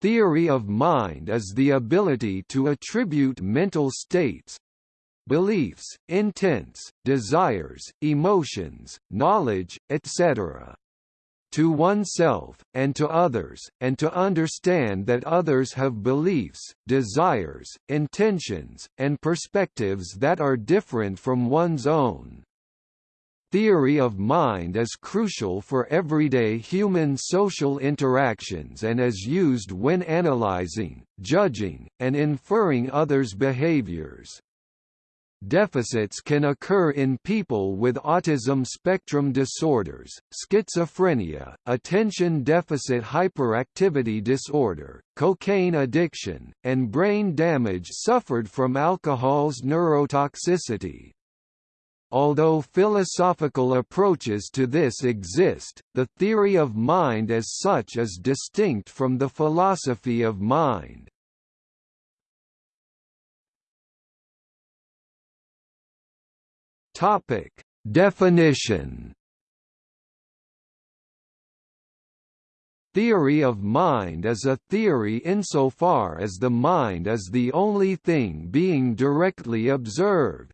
Theory of mind is the ability to attribute mental states, beliefs, intents, desires, emotions, knowledge, etc. to oneself, and to others, and to understand that others have beliefs, desires, intentions, and perspectives that are different from one's own. Theory of mind is crucial for everyday human social interactions and is used when analyzing, judging, and inferring others' behaviors. Deficits can occur in people with autism spectrum disorders, schizophrenia, attention deficit hyperactivity disorder, cocaine addiction, and brain damage suffered from alcohol's neurotoxicity. Although philosophical approaches to this exist, the theory of mind as such is distinct from the philosophy of mind. Topic: Definition. Theory of mind is a theory insofar as the mind is the only thing being directly observed,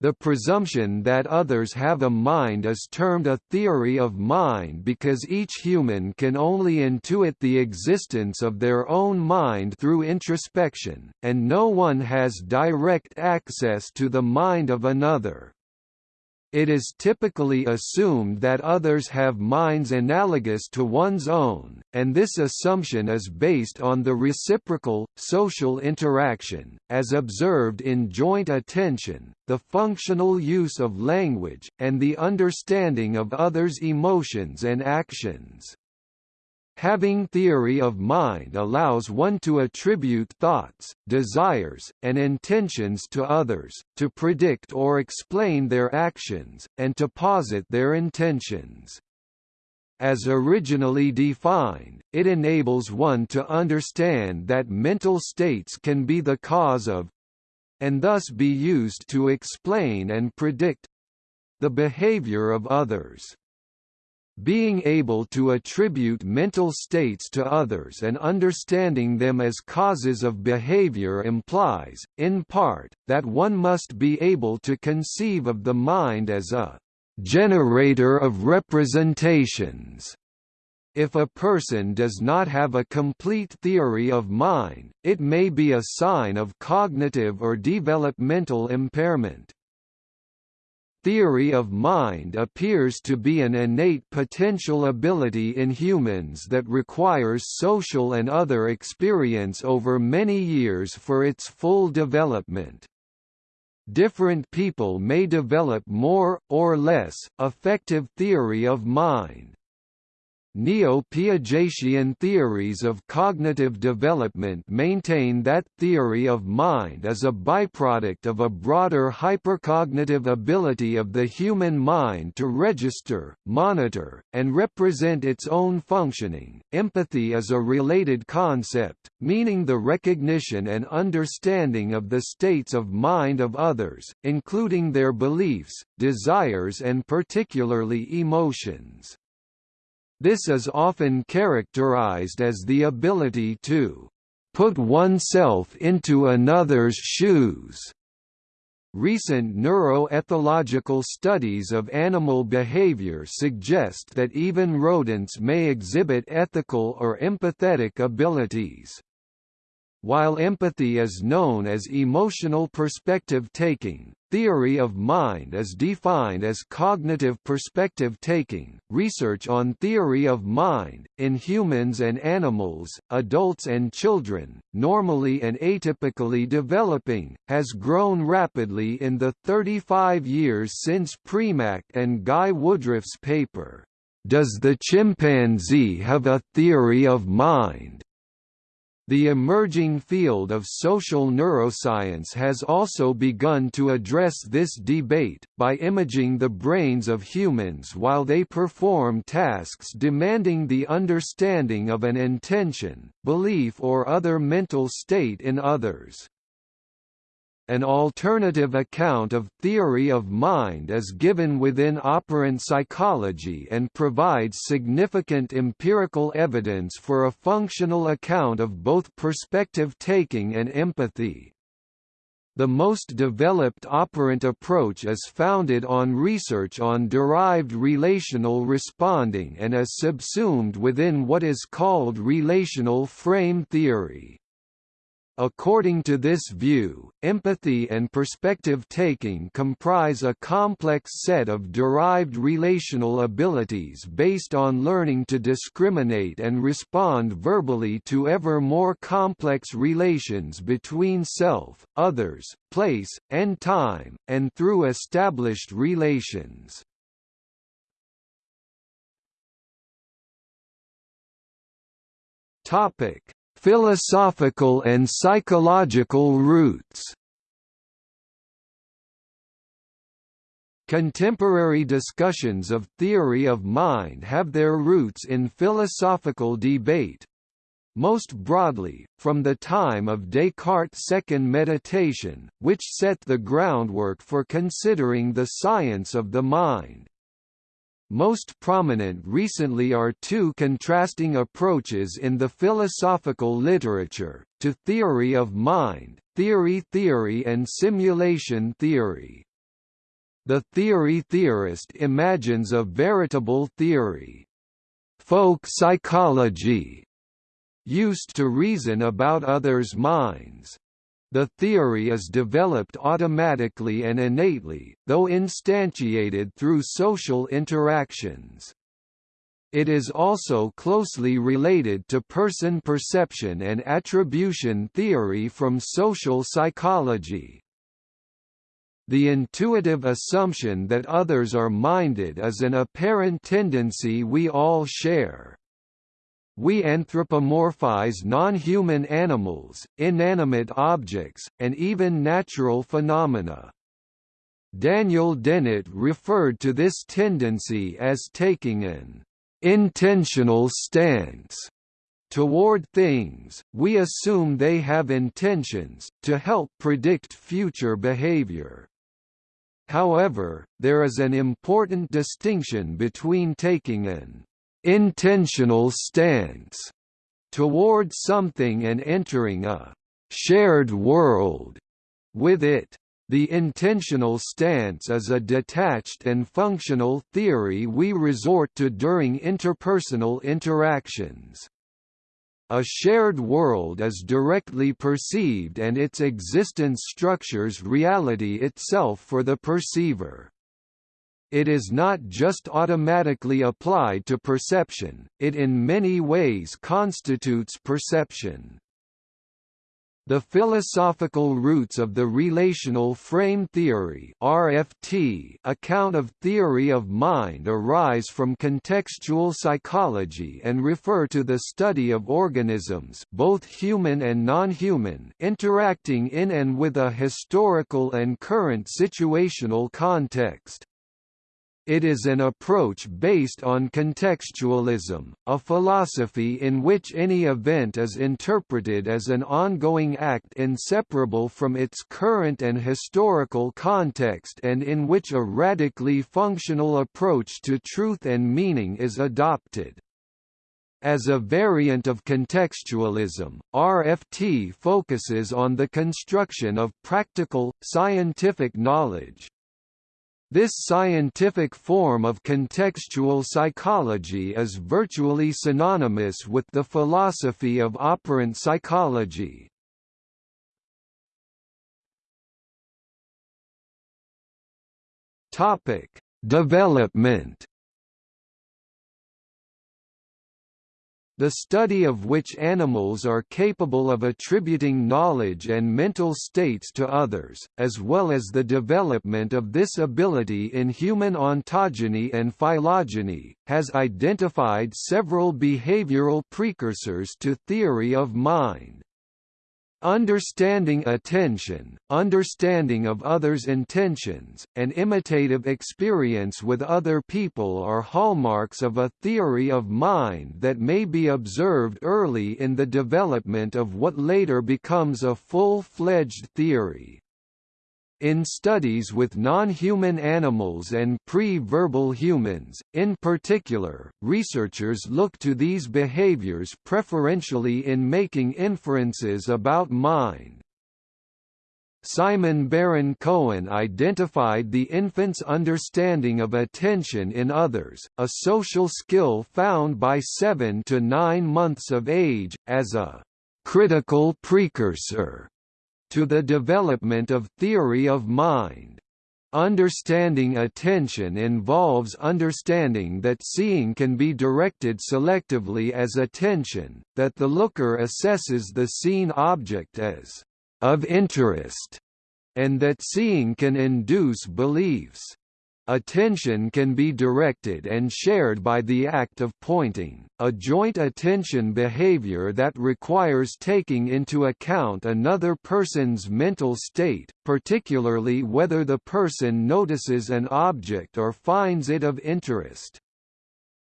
the presumption that others have a mind is termed a theory of mind because each human can only intuit the existence of their own mind through introspection, and no one has direct access to the mind of another. It is typically assumed that others have minds analogous to one's own, and this assumption is based on the reciprocal, social interaction, as observed in joint attention, the functional use of language, and the understanding of others' emotions and actions. Having theory of mind allows one to attribute thoughts, desires, and intentions to others, to predict or explain their actions, and to posit their intentions. As originally defined, it enables one to understand that mental states can be the cause of and thus be used to explain and predict the behavior of others. Being able to attribute mental states to others and understanding them as causes of behavior implies, in part, that one must be able to conceive of the mind as a generator of representations. If a person does not have a complete theory of mind, it may be a sign of cognitive or developmental impairment. Theory of mind appears to be an innate potential ability in humans that requires social and other experience over many years for its full development. Different people may develop more, or less, effective theory of mind. Neo-Piagetian theories of cognitive development maintain that theory of mind is a byproduct of a broader hypercognitive ability of the human mind to register, monitor, and represent its own functioning. Empathy is a related concept, meaning the recognition and understanding of the states of mind of others, including their beliefs, desires and particularly emotions. This is often characterized as the ability to put oneself into another's shoes. Recent neuroethological studies of animal behavior suggest that even rodents may exhibit ethical or empathetic abilities. While empathy is known as emotional perspective taking, theory of mind is defined as cognitive perspective taking. Research on theory of mind, in humans and animals, adults and children, normally and atypically developing, has grown rapidly in the 35 years since Premack and Guy Woodruff's paper, Does the Chimpanzee Have a Theory of Mind? The emerging field of social neuroscience has also begun to address this debate, by imaging the brains of humans while they perform tasks demanding the understanding of an intention, belief or other mental state in others. An alternative account of theory of mind is given within operant psychology and provides significant empirical evidence for a functional account of both perspective taking and empathy. The most developed operant approach is founded on research on derived relational responding and is subsumed within what is called relational frame theory. According to this view, empathy and perspective-taking comprise a complex set of derived relational abilities based on learning to discriminate and respond verbally to ever more complex relations between self, others, place, and time, and through established relations. Topic Philosophical and psychological roots Contemporary discussions of theory of mind have their roots in philosophical debate. Most broadly, from the time of Descartes' second meditation, which set the groundwork for considering the science of the mind. Most prominent recently are two contrasting approaches in the philosophical literature, to theory of mind, theory theory and simulation theory. The theory theorist imagines a veritable theory. Folk psychology used to reason about others' minds, the theory is developed automatically and innately, though instantiated through social interactions. It is also closely related to person perception and attribution theory from social psychology. The intuitive assumption that others are minded is an apparent tendency we all share. We anthropomorphize non-human animals, inanimate objects, and even natural phenomena. Daniel Dennett referred to this tendency as taking an intentional stance toward things, we assume they have intentions, to help predict future behavior. However, there is an important distinction between taking an intentional stance toward something and entering a shared world with it. The intentional stance is a detached and functional theory we resort to during interpersonal interactions. A shared world is directly perceived and its existence structures reality itself for the perceiver. It is not just automatically applied to perception, it in many ways constitutes perception. The philosophical roots of the relational frame theory (RFT) account of theory of mind arise from contextual psychology and refer to the study of organisms, both human and non-human, interacting in and with a historical and current situational context. It is an approach based on contextualism, a philosophy in which any event is interpreted as an ongoing act inseparable from its current and historical context and in which a radically functional approach to truth and meaning is adopted. As a variant of contextualism, RFT focuses on the construction of practical, scientific knowledge. This scientific form of contextual psychology is virtually synonymous with the philosophy of operant psychology. Topic: Development the study of which animals are capable of attributing knowledge and mental states to others, as well as the development of this ability in human ontogeny and phylogeny, has identified several behavioral precursors to theory of mind. Understanding attention, understanding of others' intentions, and imitative experience with other people are hallmarks of a theory of mind that may be observed early in the development of what later becomes a full-fledged theory. In studies with non-human animals and pre-verbal humans, in particular, researchers look to these behaviors preferentially in making inferences about mind. Simon Baron Cohen identified the infant's understanding of attention in others, a social skill found by 7 to 9 months of age, as a critical precursor to the development of theory of mind. Understanding attention involves understanding that seeing can be directed selectively as attention, that the looker assesses the seen object as of interest, and that seeing can induce beliefs. Attention can be directed and shared by the act of pointing, a joint attention behavior that requires taking into account another person's mental state, particularly whether the person notices an object or finds it of interest.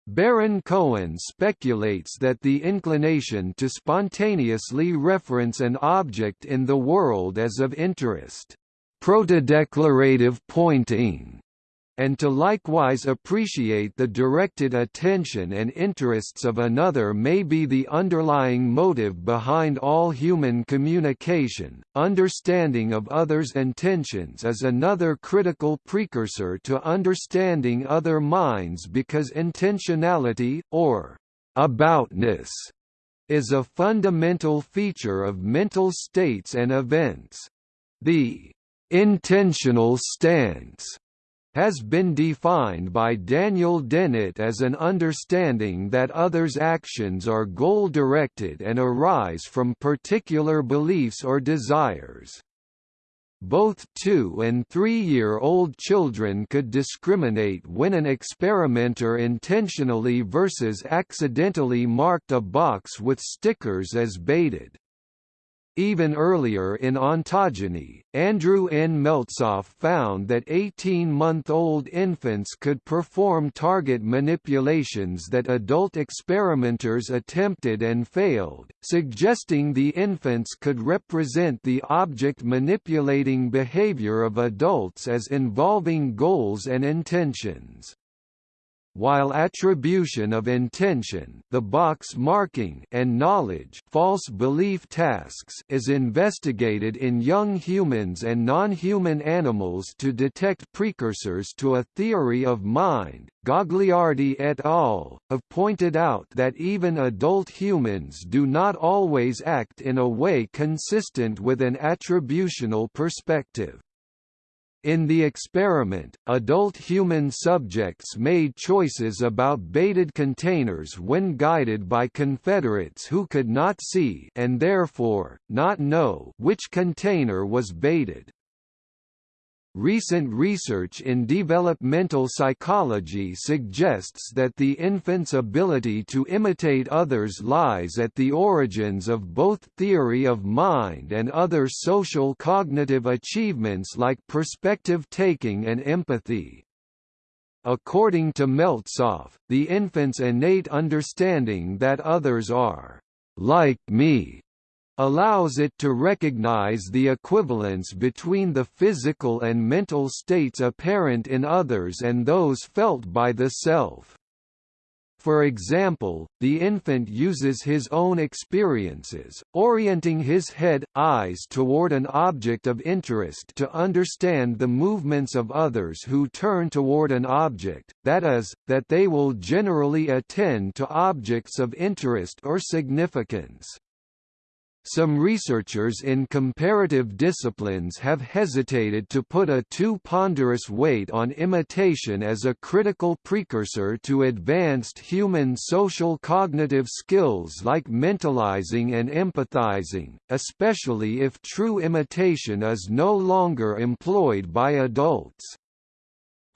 Baron Cohen speculates that the inclination to spontaneously reference an object in the world as of interest, protodeclarative pointing, and to likewise appreciate the directed attention and interests of another may be the underlying motive behind all human communication. Understanding of others' intentions is another critical precursor to understanding other minds because intentionality, or aboutness, is a fundamental feature of mental states and events. The intentional stance has been defined by Daniel Dennett as an understanding that others' actions are goal-directed and arise from particular beliefs or desires. Both two- and three-year-old children could discriminate when an experimenter intentionally versus accidentally marked a box with stickers as baited. Even earlier in ontogeny, Andrew N. Meltzoff found that 18-month-old infants could perform target manipulations that adult experimenters attempted and failed, suggesting the infants could represent the object manipulating behavior of adults as involving goals and intentions while attribution of intention the box marking and knowledge false belief tasks is investigated in young humans and non-human animals to detect precursors to a theory of mind, Gagliardi et al. have pointed out that even adult humans do not always act in a way consistent with an attributional perspective. In the experiment, adult human subjects made choices about baited containers when guided by Confederates who could not see and therefore, not know which container was baited. Recent research in developmental psychology suggests that the infant's ability to imitate others lies at the origins of both theory of mind and other social cognitive achievements like perspective taking and empathy. According to Meltzoff, the infant's innate understanding that others are like me allows it to recognize the equivalence between the physical and mental states apparent in others and those felt by the self. For example, the infant uses his own experiences, orienting his head, eyes toward an object of interest to understand the movements of others who turn toward an object, that is, that they will generally attend to objects of interest or significance. Some researchers in comparative disciplines have hesitated to put a too ponderous weight on imitation as a critical precursor to advanced human social cognitive skills like mentalizing and empathizing, especially if true imitation is no longer employed by adults.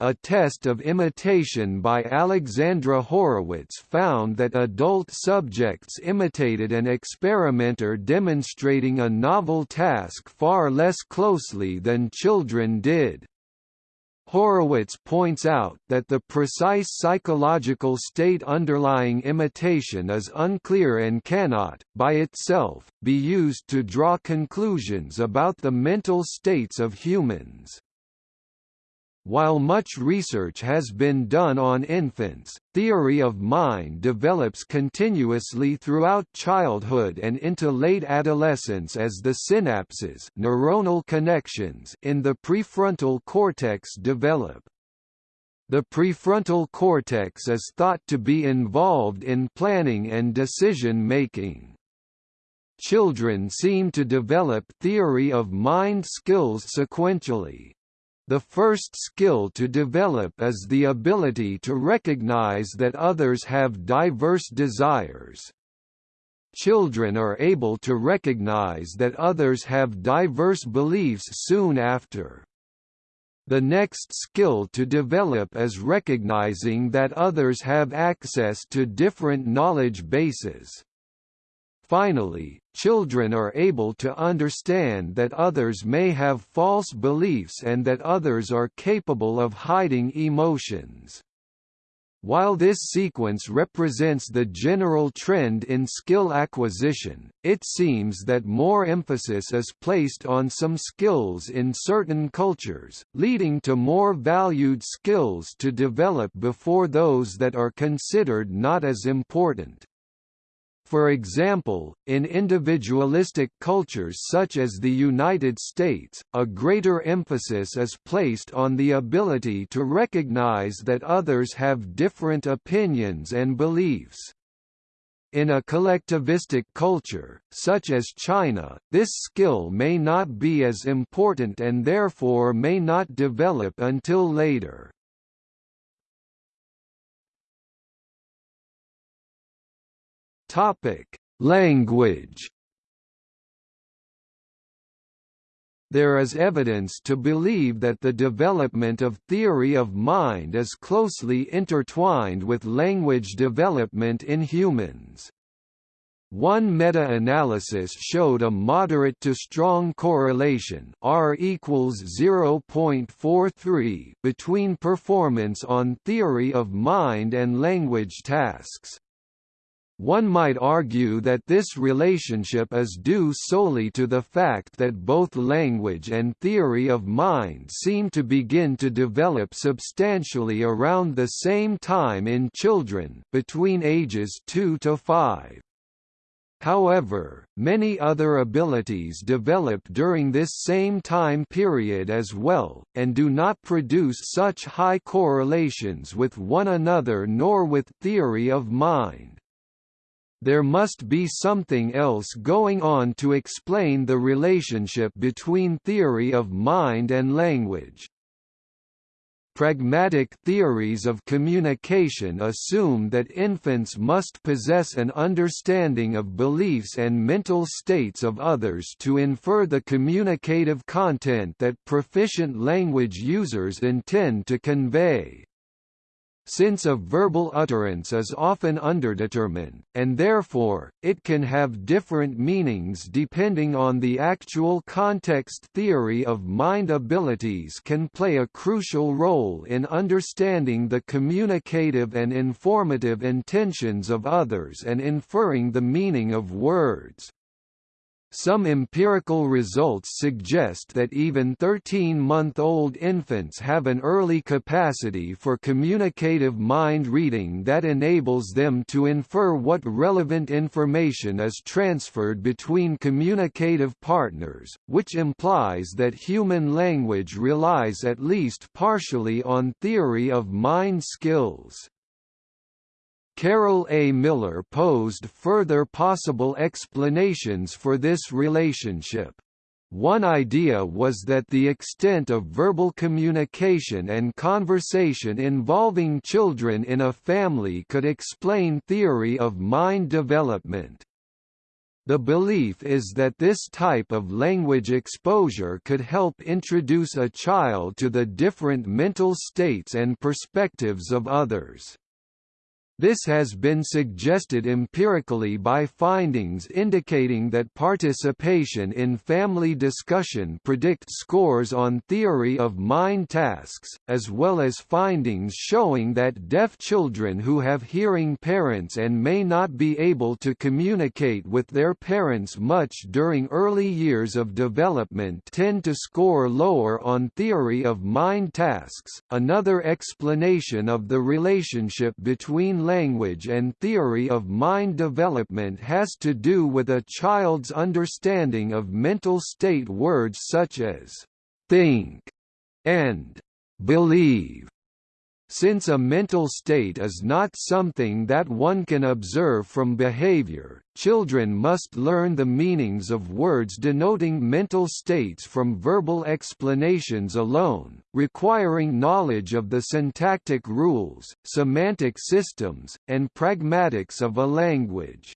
A test of imitation by Alexandra Horowitz found that adult subjects imitated an experimenter demonstrating a novel task far less closely than children did. Horowitz points out that the precise psychological state underlying imitation is unclear and cannot, by itself, be used to draw conclusions about the mental states of humans. While much research has been done on infants, theory of mind develops continuously throughout childhood and into late adolescence as the synapses neuronal connections in the prefrontal cortex develop. The prefrontal cortex is thought to be involved in planning and decision-making. Children seem to develop theory of mind skills sequentially, the first skill to develop is the ability to recognize that others have diverse desires. Children are able to recognize that others have diverse beliefs soon after. The next skill to develop is recognizing that others have access to different knowledge bases. Finally, children are able to understand that others may have false beliefs and that others are capable of hiding emotions. While this sequence represents the general trend in skill acquisition, it seems that more emphasis is placed on some skills in certain cultures, leading to more valued skills to develop before those that are considered not as important. For example, in individualistic cultures such as the United States, a greater emphasis is placed on the ability to recognize that others have different opinions and beliefs. In a collectivistic culture, such as China, this skill may not be as important and therefore may not develop until later. Topic: Language. There is evidence to believe that the development of theory of mind is closely intertwined with language development in humans. One meta-analysis showed a moderate to strong correlation R equals 0.43 between performance on theory of mind and language tasks. One might argue that this relationship is due solely to the fact that both language and theory of mind seem to begin to develop substantially around the same time in children between ages 2 to 5. However, many other abilities develop during this same time period as well, and do not produce such high correlations with one another nor with theory of mind. There must be something else going on to explain the relationship between theory of mind and language. Pragmatic theories of communication assume that infants must possess an understanding of beliefs and mental states of others to infer the communicative content that proficient language users intend to convey since a verbal utterance is often underdetermined, and therefore, it can have different meanings depending on the actual context theory of mind abilities can play a crucial role in understanding the communicative and informative intentions of others and inferring the meaning of words. Some empirical results suggest that even 13-month-old infants have an early capacity for communicative mind reading that enables them to infer what relevant information is transferred between communicative partners, which implies that human language relies at least partially on theory of mind skills. Carol A. Miller posed further possible explanations for this relationship. One idea was that the extent of verbal communication and conversation involving children in a family could explain theory of mind development. The belief is that this type of language exposure could help introduce a child to the different mental states and perspectives of others. This has been suggested empirically by findings indicating that participation in family discussion predicts scores on theory of mind tasks, as well as findings showing that deaf children who have hearing parents and may not be able to communicate with their parents much during early years of development tend to score lower on theory of mind tasks. Another explanation of the relationship between language and theory of mind development has to do with a child's understanding of mental state words such as think and believe. Since a mental state is not something that one can observe from behavior, children must learn the meanings of words denoting mental states from verbal explanations alone, requiring knowledge of the syntactic rules, semantic systems, and pragmatics of a language.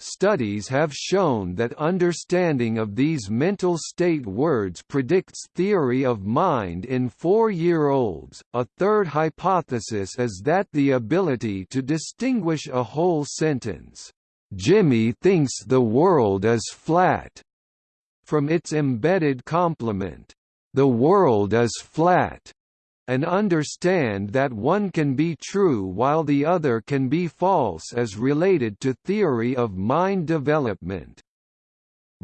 Studies have shown that understanding of these mental state words predicts theory of mind in four-year-olds. A third hypothesis is that the ability to distinguish a whole sentence, "Jimmy thinks the world is flat," from its embedded complement, "The world is flat." And understand that one can be true while the other can be false as related to theory of mind development.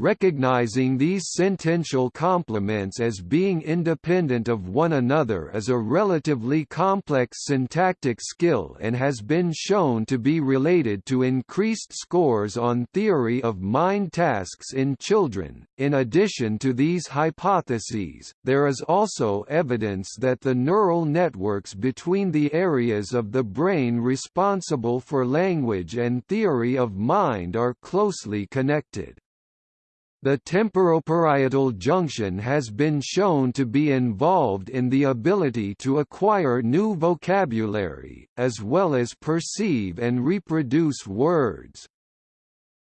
Recognizing these sentential complements as being independent of one another is a relatively complex syntactic skill and has been shown to be related to increased scores on theory of mind tasks in children. In addition to these hypotheses, there is also evidence that the neural networks between the areas of the brain responsible for language and theory of mind are closely connected. The temporoparietal junction has been shown to be involved in the ability to acquire new vocabulary, as well as perceive and reproduce words.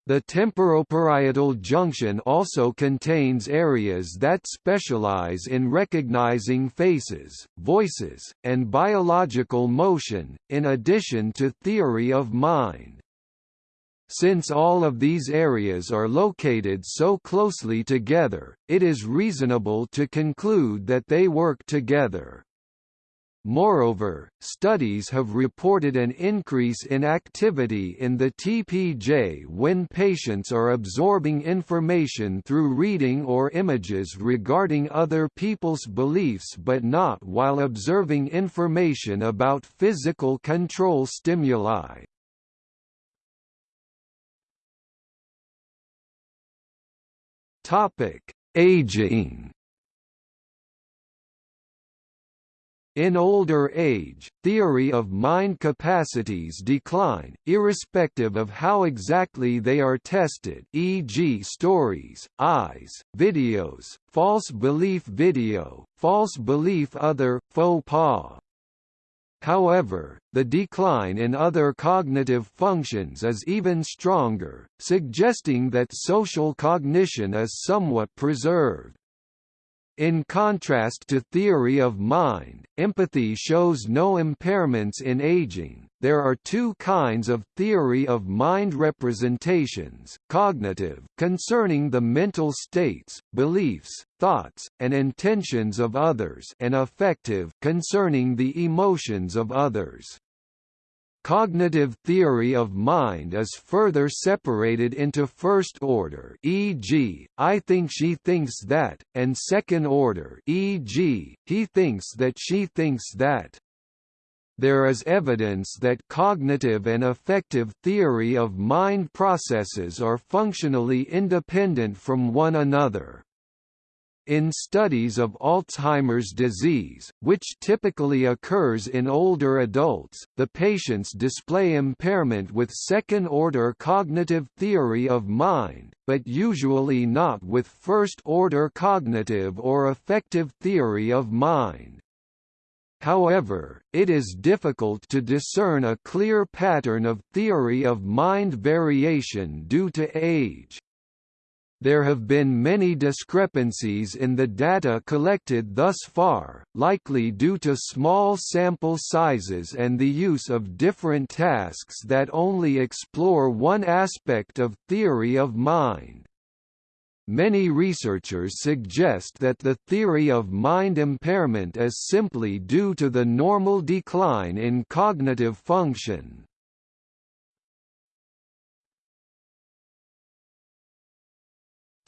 The temporoparietal junction also contains areas that specialize in recognizing faces, voices, and biological motion, in addition to theory of mind. Since all of these areas are located so closely together, it is reasonable to conclude that they work together. Moreover, studies have reported an increase in activity in the TPJ when patients are absorbing information through reading or images regarding other people's beliefs but not while observing information about physical control stimuli. Topic: Aging. In older age, theory of mind capacities decline, irrespective of how exactly they are tested e.g. stories, eyes, videos, false belief video, false belief other, faux pas. However, the decline in other cognitive functions is even stronger, suggesting that social cognition is somewhat preserved. In contrast to theory of mind, empathy shows no impairments in aging. There are two kinds of theory of mind representations, cognitive concerning the mental states, beliefs, thoughts, and intentions of others and affective concerning the emotions of others. Cognitive theory of mind is further separated into first order e.g., I think she thinks that, and second order e.g., he thinks that she thinks that. There is evidence that cognitive and affective theory of mind processes are functionally independent from one another. In studies of Alzheimer's disease, which typically occurs in older adults, the patients display impairment with second-order cognitive theory of mind, but usually not with first-order cognitive or affective theory of mind. However, it is difficult to discern a clear pattern of theory of mind variation due to age. There have been many discrepancies in the data collected thus far, likely due to small sample sizes and the use of different tasks that only explore one aspect of theory of mind. Many researchers suggest that the theory of mind impairment is simply due to the normal decline in cognitive function.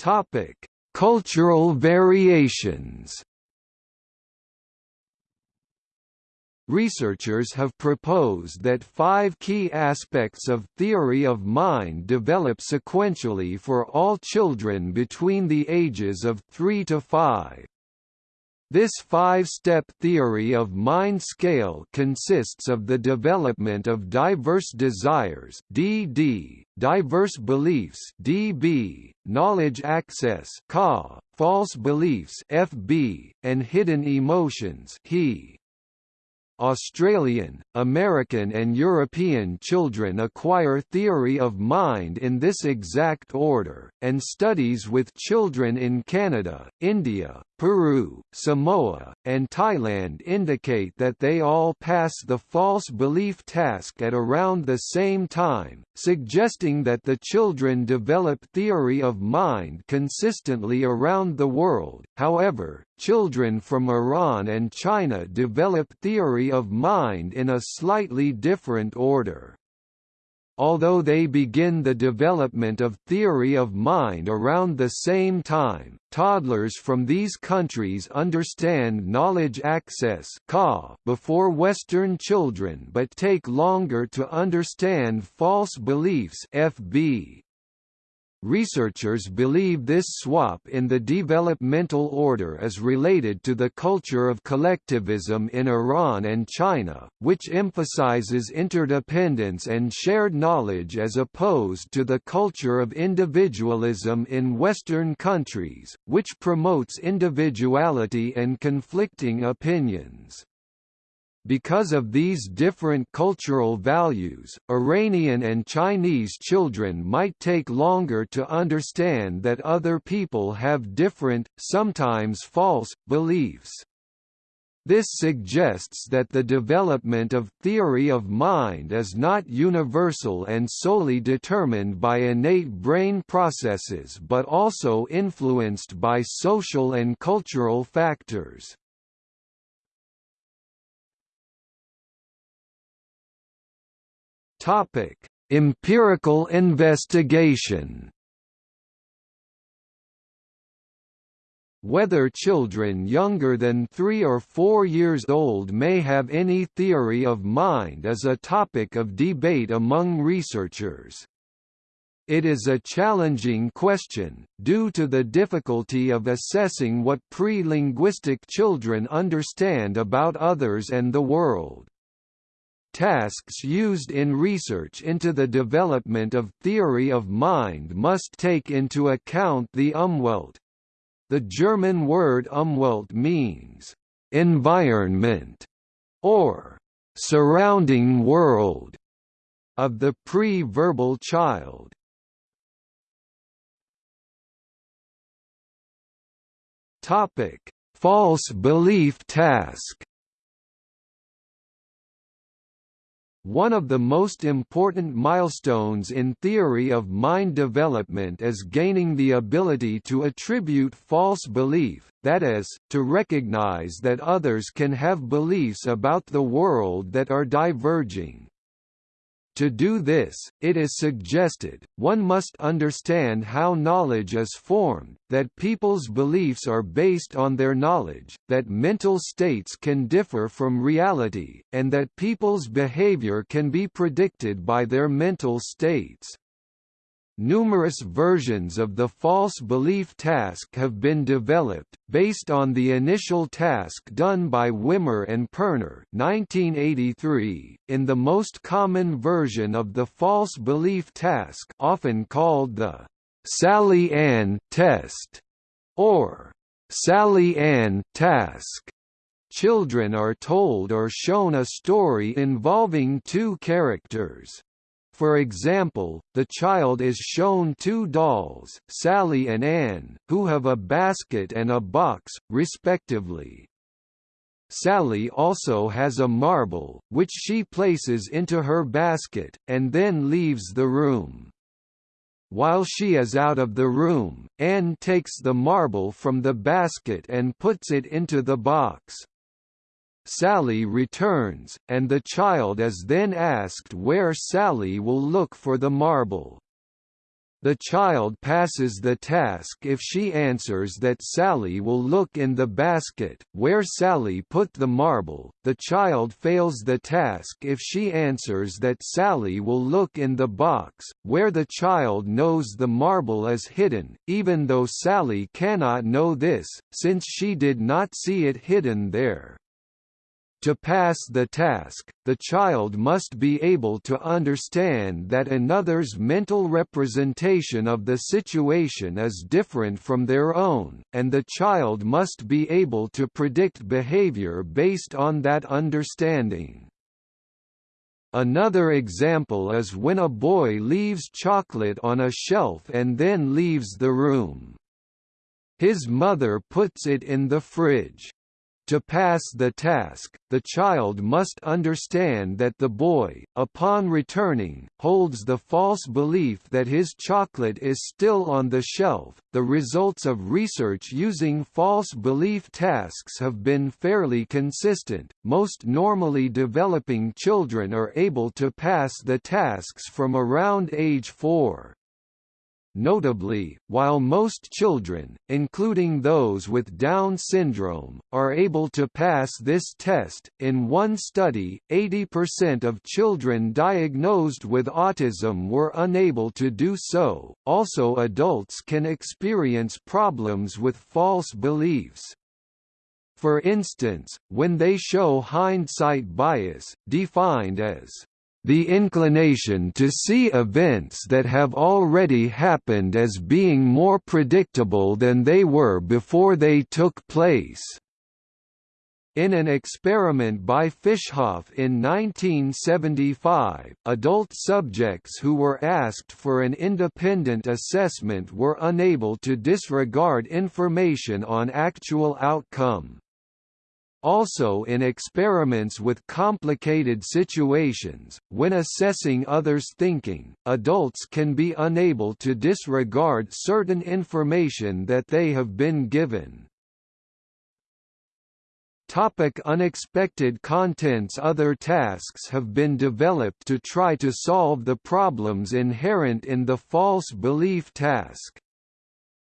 Topic: Cultural variations. Researchers have proposed that five key aspects of theory of mind develop sequentially for all children between the ages of 3 to 5. This five-step theory of mind scale consists of the development of diverse desires (DD), diverse beliefs (DB), knowledge access (KA), false beliefs (FB), and hidden emotions (HE). Australian, American and European children acquire theory of mind in this exact order, and studies with children in Canada, India, Peru, Samoa, and Thailand indicate that they all pass the false belief task at around the same time, suggesting that the children develop theory of mind consistently around the world. However, children from Iran and China develop theory of mind in a slightly different order although they begin the development of theory of mind around the same time, toddlers from these countries understand knowledge access before Western children but take longer to understand false beliefs FB. Researchers believe this swap in the developmental order is related to the culture of collectivism in Iran and China, which emphasizes interdependence and shared knowledge as opposed to the culture of individualism in Western countries, which promotes individuality and conflicting opinions. Because of these different cultural values, Iranian and Chinese children might take longer to understand that other people have different, sometimes false, beliefs. This suggests that the development of theory of mind is not universal and solely determined by innate brain processes but also influenced by social and cultural factors. Topic: Empirical investigation. Whether children younger than 3 or 4 years old may have any theory of mind is a topic of debate among researchers. It is a challenging question, due to the difficulty of assessing what pre-linguistic children understand about others and the world. Tasks used in research into the development of theory of mind must take into account the Umwelt. The German word Umwelt means environment or surrounding world of the pre-verbal child. Topic: False belief task. One of the most important milestones in theory of mind development is gaining the ability to attribute false belief, that is, to recognize that others can have beliefs about the world that are diverging. To do this, it is suggested, one must understand how knowledge is formed, that people's beliefs are based on their knowledge, that mental states can differ from reality, and that people's behavior can be predicted by their mental states. Numerous versions of the false belief task have been developed, based on the initial task done by Wimmer and Perner 1983, in the most common version of the false belief task often called the Sally Anne test, or Sally Anne task. Children are told or shown a story involving two characters. For example, the child is shown two dolls, Sally and Anne, who have a basket and a box, respectively. Sally also has a marble, which she places into her basket, and then leaves the room. While she is out of the room, Anne takes the marble from the basket and puts it into the box. Sally returns, and the child is then asked where Sally will look for the marble. The child passes the task if she answers that Sally will look in the basket, where Sally put the marble. The child fails the task if she answers that Sally will look in the box, where the child knows the marble is hidden, even though Sally cannot know this, since she did not see it hidden there. To pass the task, the child must be able to understand that another's mental representation of the situation is different from their own, and the child must be able to predict behavior based on that understanding. Another example is when a boy leaves chocolate on a shelf and then leaves the room. His mother puts it in the fridge. To pass the task, the child must understand that the boy, upon returning, holds the false belief that his chocolate is still on the shelf. The results of research using false belief tasks have been fairly consistent. Most normally developing children are able to pass the tasks from around age 4. Notably, while most children, including those with Down syndrome, are able to pass this test, in one study, 80% of children diagnosed with autism were unable to do so. Also, adults can experience problems with false beliefs. For instance, when they show hindsight bias, defined as the inclination to see events that have already happened as being more predictable than they were before they took place. In an experiment by Fischhoff in 1975, adult subjects who were asked for an independent assessment were unable to disregard information on actual outcome. Also in experiments with complicated situations, when assessing others' thinking, adults can be unable to disregard certain information that they have been given. Topic unexpected contents Other tasks have been developed to try to solve the problems inherent in the false belief task.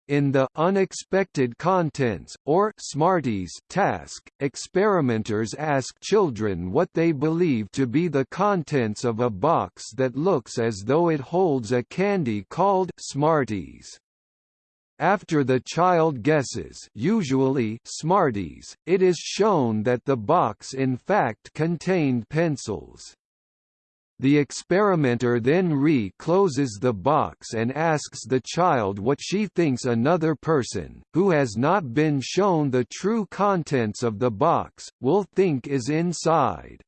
In the unexpected contents or Smarties task, experimenters ask children what they believe to be the contents of a box that looks as though it holds a candy called Smarties. After the child guesses usually Smarties, it is shown that the box in fact contained pencils. The experimenter then re-closes the box and asks the child what she thinks another person, who has not been shown the true contents of the box, will think is inside.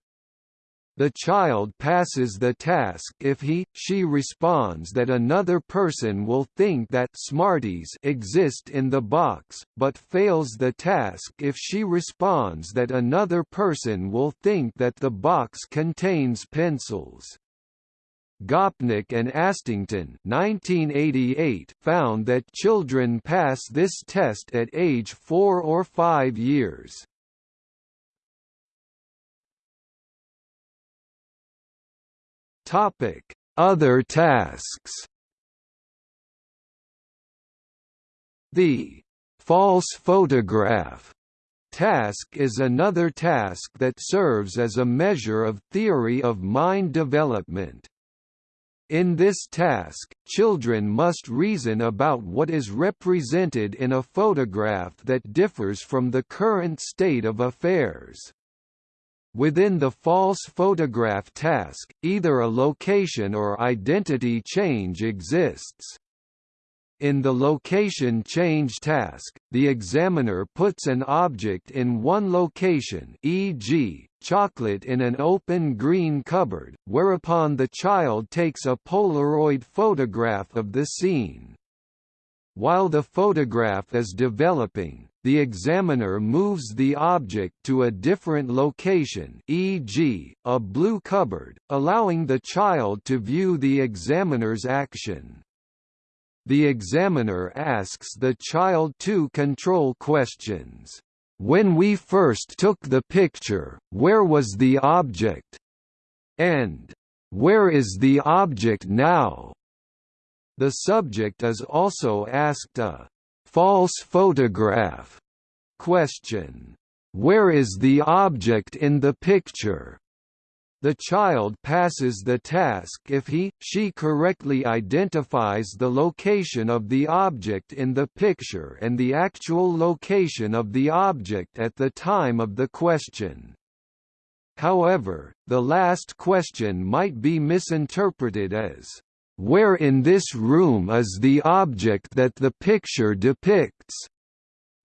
The child passes the task if he, she responds that another person will think that Smarties exist in the box, but fails the task if she responds that another person will think that the box contains pencils. Gopnik and Astington 1988 found that children pass this test at age 4 or 5 years. Topic: Other tasks. The false photograph task is another task that serves as a measure of theory of mind development. In this task, children must reason about what is represented in a photograph that differs from the current state of affairs. Within the false photograph task, either a location or identity change exists. In the location change task, the examiner puts an object in one location e.g., chocolate in an open green cupboard, whereupon the child takes a Polaroid photograph of the scene. While the photograph is developing, the examiner moves the object to a different location e.g., a blue cupboard, allowing the child to view the examiner's action. The examiner asks the child two control questions. When we first took the picture, where was the object? And, where is the object now? The subject is also asked a false photograph question. Where is the object in the picture? The child passes the task if he, she correctly identifies the location of the object in the picture and the actual location of the object at the time of the question. However, the last question might be misinterpreted as, "'Where in this room is the object that the picture depicts?'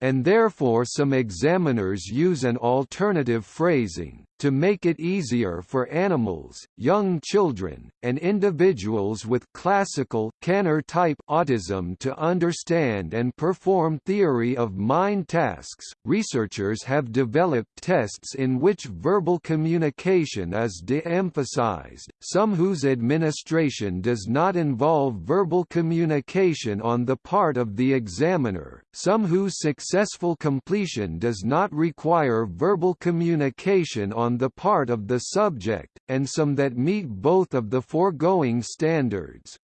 and therefore some examiners use an alternative phrasing, to make it easier for animals, young children, and individuals with classical Kanner-type autism to understand and perform theory of mind tasks. Researchers have developed tests in which verbal communication is de-emphasized, some whose administration does not involve verbal communication on the part of the examiner, some whose successful completion does not require verbal communication on on the part of the subject, and some that meet both of the foregoing standards.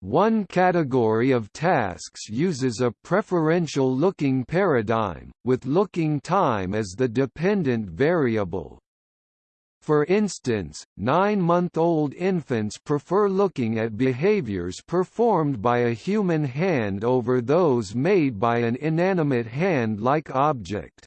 One category of tasks uses a preferential looking paradigm, with looking time as the dependent variable. For instance, nine-month-old infants prefer looking at behaviors performed by a human hand over those made by an inanimate hand-like object.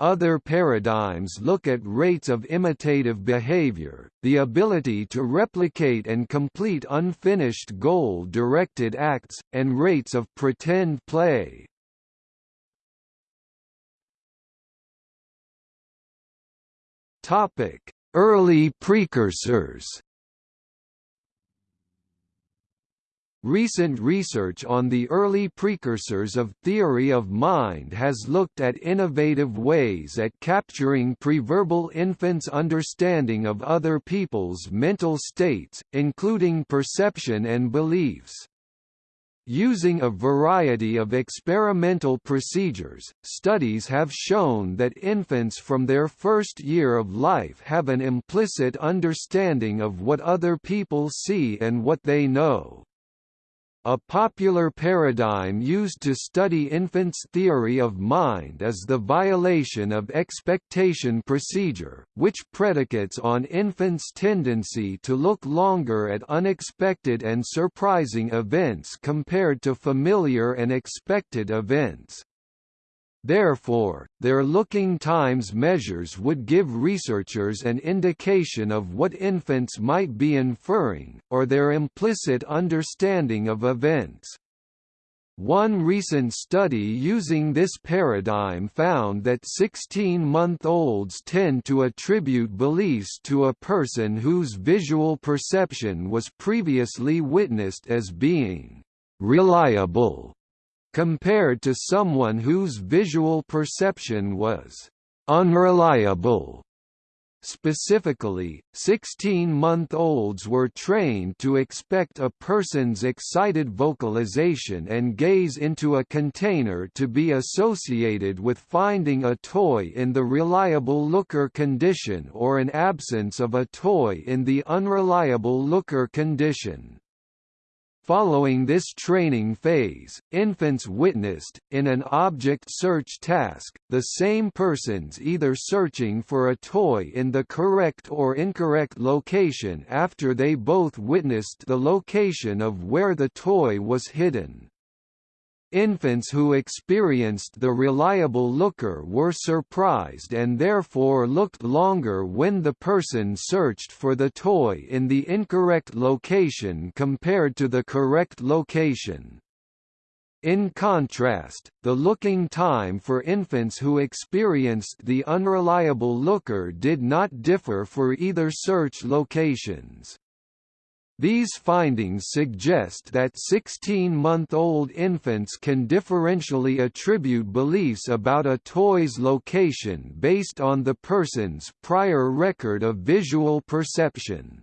Other paradigms look at rates of imitative behavior, the ability to replicate and complete unfinished goal-directed acts, and rates of pretend play. Early precursors Recent research on the early precursors of theory of mind has looked at innovative ways at capturing preverbal infants' understanding of other people's mental states, including perception and beliefs. Using a variety of experimental procedures, studies have shown that infants from their first year of life have an implicit understanding of what other people see and what they know. A popular paradigm used to study infants' theory of mind is the violation of expectation procedure, which predicates on infants' tendency to look longer at unexpected and surprising events compared to familiar and expected events. Therefore, their looking times measures would give researchers an indication of what infants might be inferring, or their implicit understanding of events. One recent study using this paradigm found that 16-month-olds tend to attribute beliefs to a person whose visual perception was previously witnessed as being reliable compared to someone whose visual perception was unreliable. Specifically, 16-month-olds were trained to expect a person's excited vocalization and gaze into a container to be associated with finding a toy in the reliable looker condition or an absence of a toy in the unreliable looker condition. Following this training phase, infants witnessed, in an object search task, the same persons either searching for a toy in the correct or incorrect location after they both witnessed the location of where the toy was hidden. Infants who experienced the reliable looker were surprised and therefore looked longer when the person searched for the toy in the incorrect location compared to the correct location. In contrast, the looking time for infants who experienced the unreliable looker did not differ for either search locations. These findings suggest that 16-month-old infants can differentially attribute beliefs about a toy's location based on the person's prior record of visual perception.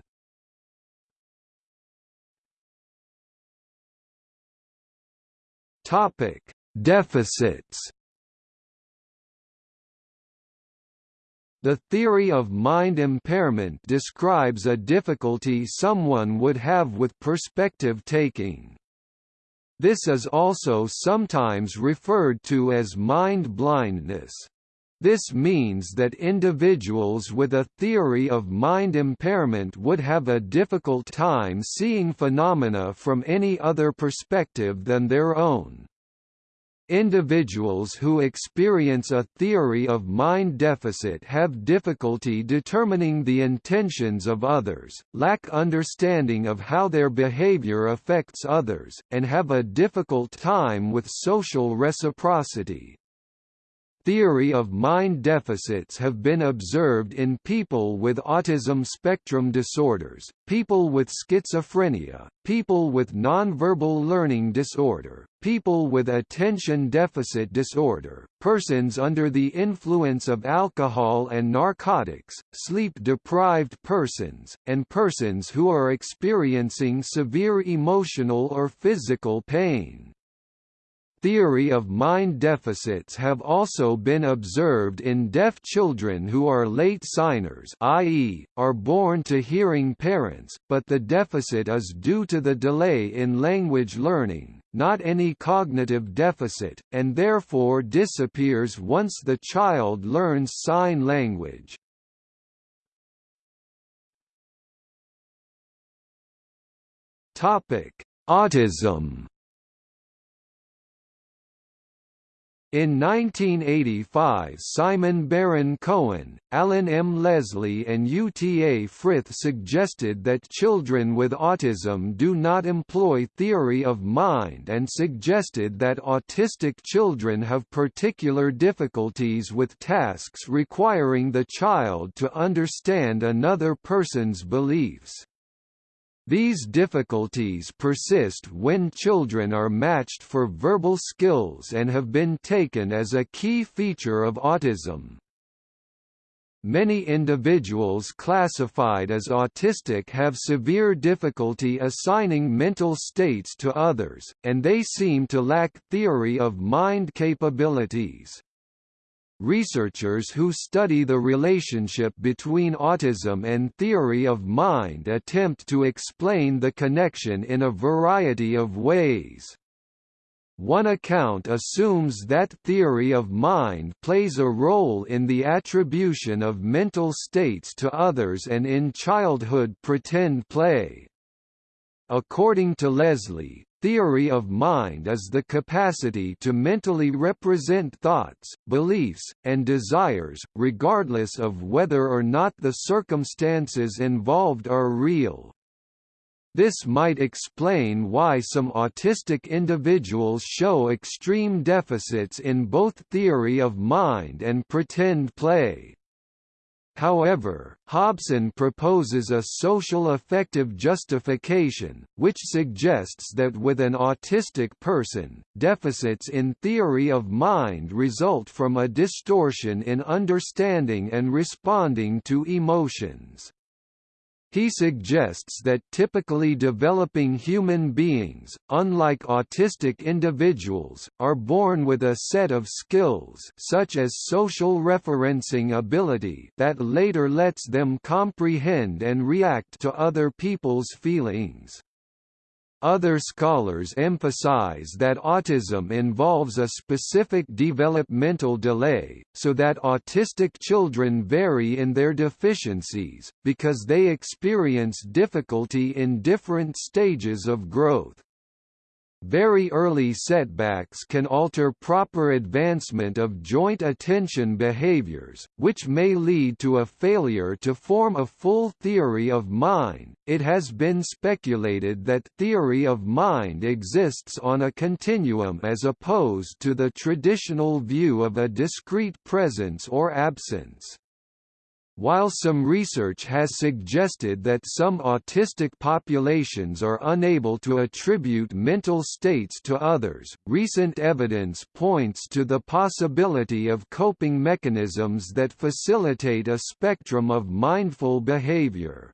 Topic: Deficits. The theory of mind impairment describes a difficulty someone would have with perspective taking. This is also sometimes referred to as mind blindness. This means that individuals with a theory of mind impairment would have a difficult time seeing phenomena from any other perspective than their own. Individuals who experience a theory of mind deficit have difficulty determining the intentions of others, lack understanding of how their behavior affects others, and have a difficult time with social reciprocity. Theory of mind deficits have been observed in people with autism spectrum disorders, people with schizophrenia, people with nonverbal learning disorder, people with attention deficit disorder, persons under the influence of alcohol and narcotics, sleep-deprived persons, and persons who are experiencing severe emotional or physical pain theory of mind deficits have also been observed in deaf children who are late signers i.e., are born to hearing parents, but the deficit is due to the delay in language learning, not any cognitive deficit, and therefore disappears once the child learns sign language. Autism In 1985 Simon Baron Cohen, Alan M. Leslie and UTA Frith suggested that children with autism do not employ theory of mind and suggested that autistic children have particular difficulties with tasks requiring the child to understand another person's beliefs. These difficulties persist when children are matched for verbal skills and have been taken as a key feature of autism. Many individuals classified as autistic have severe difficulty assigning mental states to others, and they seem to lack theory of mind capabilities. Researchers who study the relationship between autism and theory of mind attempt to explain the connection in a variety of ways. One account assumes that theory of mind plays a role in the attribution of mental states to others and in childhood pretend play. According to Leslie, Theory of mind is the capacity to mentally represent thoughts, beliefs, and desires, regardless of whether or not the circumstances involved are real. This might explain why some autistic individuals show extreme deficits in both theory of mind and pretend play. However, Hobson proposes a social affective justification, which suggests that with an autistic person, deficits in theory of mind result from a distortion in understanding and responding to emotions. He suggests that typically developing human beings, unlike autistic individuals, are born with a set of skills such as social referencing ability that later lets them comprehend and react to other people's feelings. Other scholars emphasize that autism involves a specific developmental delay, so that autistic children vary in their deficiencies, because they experience difficulty in different stages of growth. Very early setbacks can alter proper advancement of joint attention behaviors, which may lead to a failure to form a full theory of mind. It has been speculated that theory of mind exists on a continuum as opposed to the traditional view of a discrete presence or absence. While some research has suggested that some autistic populations are unable to attribute mental states to others, recent evidence points to the possibility of coping mechanisms that facilitate a spectrum of mindful behavior.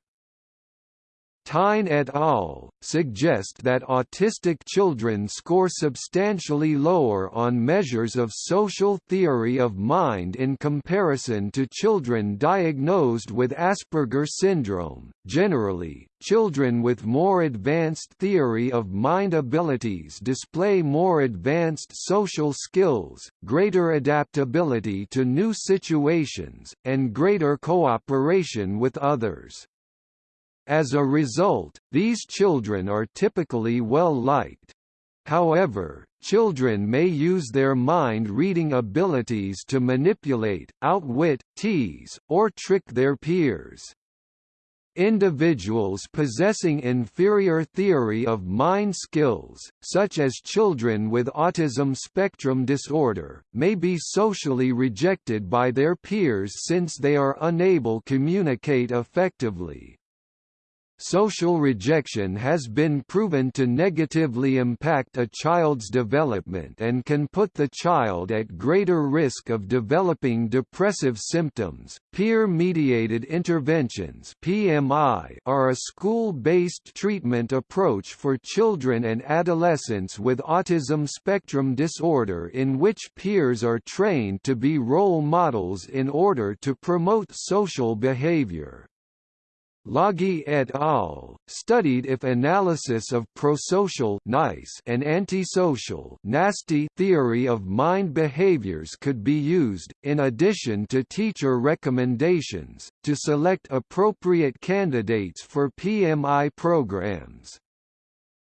Tine et al. suggest that autistic children score substantially lower on measures of social theory of mind in comparison to children diagnosed with Asperger syndrome. Generally, children with more advanced theory of mind abilities display more advanced social skills, greater adaptability to new situations, and greater cooperation with others. As a result, these children are typically well liked. However, children may use their mind-reading abilities to manipulate, outwit, tease, or trick their peers. Individuals possessing inferior theory of mind skills, such as children with autism spectrum disorder, may be socially rejected by their peers since they are unable to communicate effectively. Social rejection has been proven to negatively impact a child's development and can put the child at greater risk of developing depressive symptoms. Peer-mediated interventions (PMI) are a school-based treatment approach for children and adolescents with autism spectrum disorder in which peers are trained to be role models in order to promote social behavior. Laghi et al. studied if analysis of prosocial nice and antisocial nasty theory of mind behaviors could be used, in addition to teacher recommendations, to select appropriate candidates for PMI programs.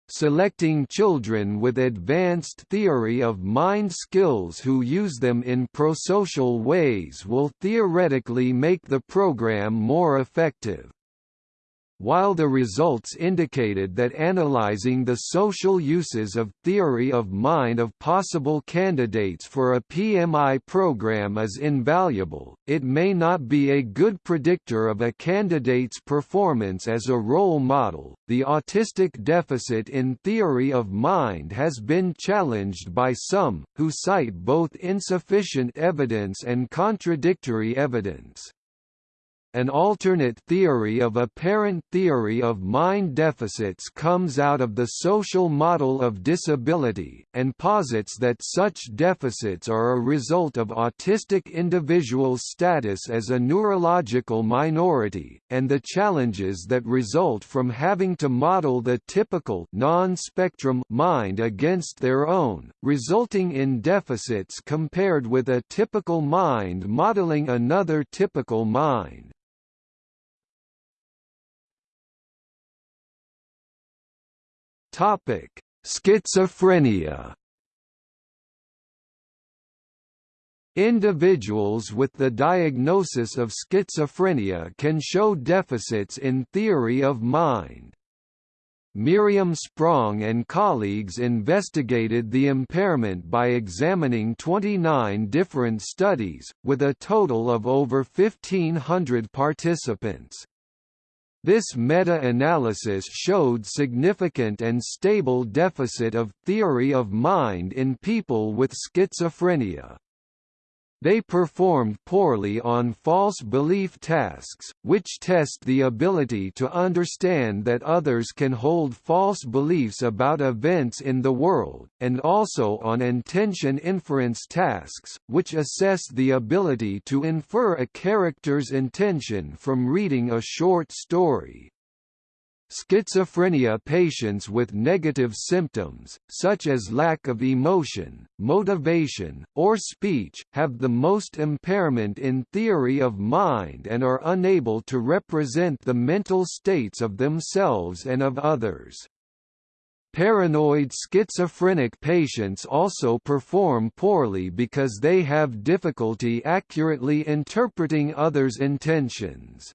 Selecting children with advanced theory of mind skills who use them in prosocial ways will theoretically make the program more effective. While the results indicated that analyzing the social uses of theory of mind of possible candidates for a PMI program is invaluable, it may not be a good predictor of a candidate's performance as a role model. The autistic deficit in theory of mind has been challenged by some, who cite both insufficient evidence and contradictory evidence. An alternate theory of apparent theory of mind deficits comes out of the social model of disability, and posits that such deficits are a result of autistic individuals' status as a neurological minority, and the challenges that result from having to model the typical non-spectrum mind against their own, resulting in deficits compared with a typical mind modeling another typical mind. Topic: Schizophrenia. Individuals with the diagnosis of schizophrenia can show deficits in theory of mind. Miriam Sprong and colleagues investigated the impairment by examining 29 different studies, with a total of over 1,500 participants. This meta-analysis showed significant and stable deficit of theory of mind in people with schizophrenia. They performed poorly on false belief tasks, which test the ability to understand that others can hold false beliefs about events in the world, and also on intention inference tasks, which assess the ability to infer a character's intention from reading a short story. Schizophrenia patients with negative symptoms, such as lack of emotion, motivation, or speech, have the most impairment in theory of mind and are unable to represent the mental states of themselves and of others. Paranoid schizophrenic patients also perform poorly because they have difficulty accurately interpreting others' intentions.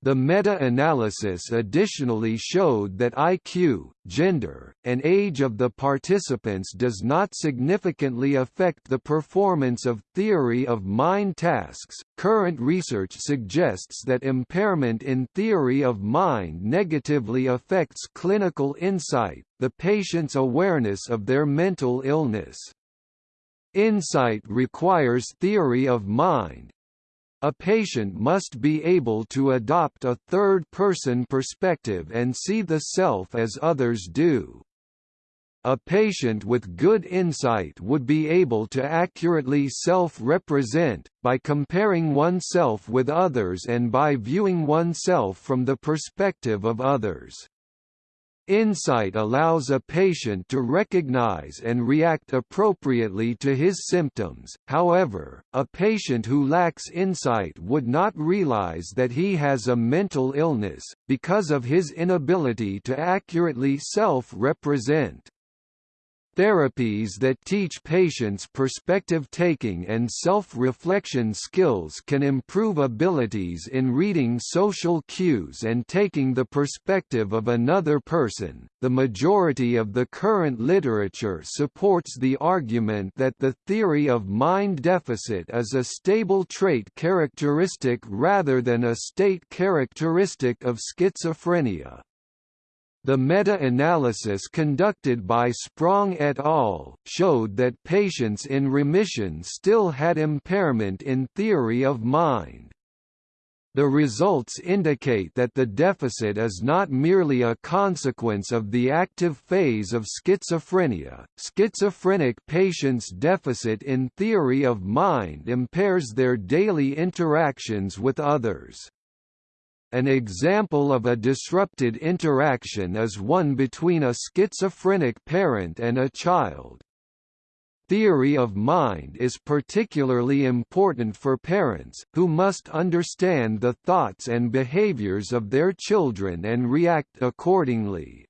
The meta-analysis additionally showed that IQ, gender, and age of the participants does not significantly affect the performance of theory of mind tasks. Current research suggests that impairment in theory of mind negatively affects clinical insight, the patient's awareness of their mental illness. Insight requires theory of mind, a patient must be able to adopt a third-person perspective and see the self as others do. A patient with good insight would be able to accurately self-represent, by comparing oneself with others and by viewing oneself from the perspective of others. Insight allows a patient to recognize and react appropriately to his symptoms, however, a patient who lacks insight would not realize that he has a mental illness, because of his inability to accurately self-represent. Therapies that teach patients perspective-taking and self-reflection skills can improve abilities in reading social cues and taking the perspective of another person. The majority of the current literature supports the argument that the theory of mind deficit is a stable trait characteristic rather than a state characteristic of schizophrenia. The meta-analysis conducted by Sprong et al. showed that patients in remission still had impairment in theory of mind. The results indicate that the deficit is not merely a consequence of the active phase of schizophrenia. Schizophrenic patients' deficit in theory of mind impairs their daily interactions with others. An example of a disrupted interaction is one between a schizophrenic parent and a child. Theory of mind is particularly important for parents, who must understand the thoughts and behaviors of their children and react accordingly.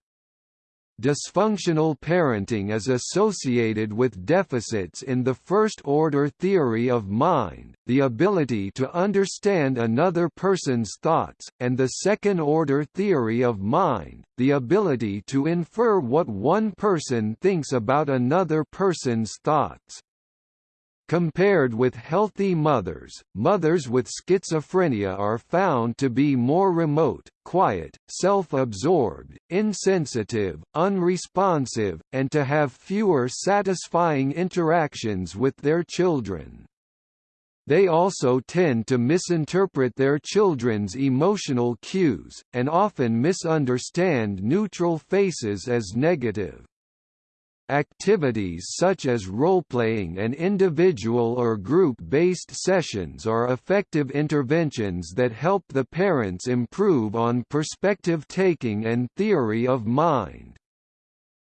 Dysfunctional parenting is associated with deficits in the first-order theory of mind, the ability to understand another person's thoughts, and the second-order theory of mind, the ability to infer what one person thinks about another person's thoughts. Compared with healthy mothers, mothers with schizophrenia are found to be more remote, quiet, self-absorbed, insensitive, unresponsive, and to have fewer satisfying interactions with their children. They also tend to misinterpret their children's emotional cues, and often misunderstand neutral faces as negative. Activities such as role-playing and individual or group-based sessions are effective interventions that help the parents improve on perspective-taking and theory of mind.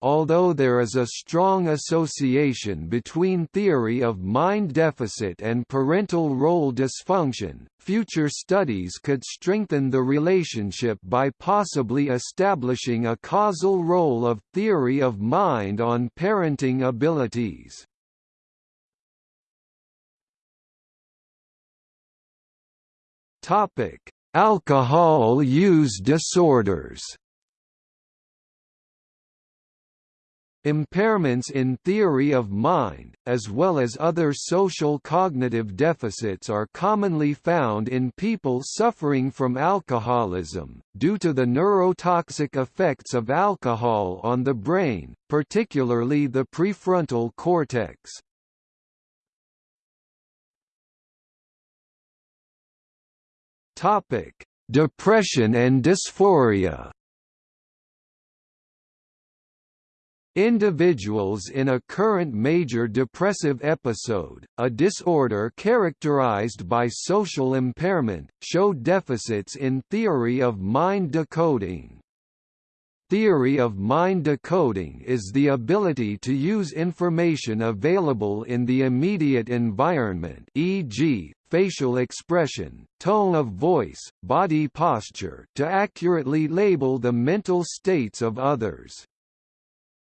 Although there is a strong association between theory of mind deficit and parental role dysfunction, future studies could strengthen the relationship by possibly establishing a causal role of theory of mind on parenting abilities. Alcohol use disorders Impairments in theory of mind, as well as other social cognitive deficits are commonly found in people suffering from alcoholism, due to the neurotoxic effects of alcohol on the brain, particularly the prefrontal cortex. Depression and dysphoria Individuals in a current major depressive episode, a disorder characterized by social impairment, show deficits in theory of mind decoding. Theory of mind decoding is the ability to use information available in the immediate environment e.g., facial expression, tone of voice, body posture to accurately label the mental states of others.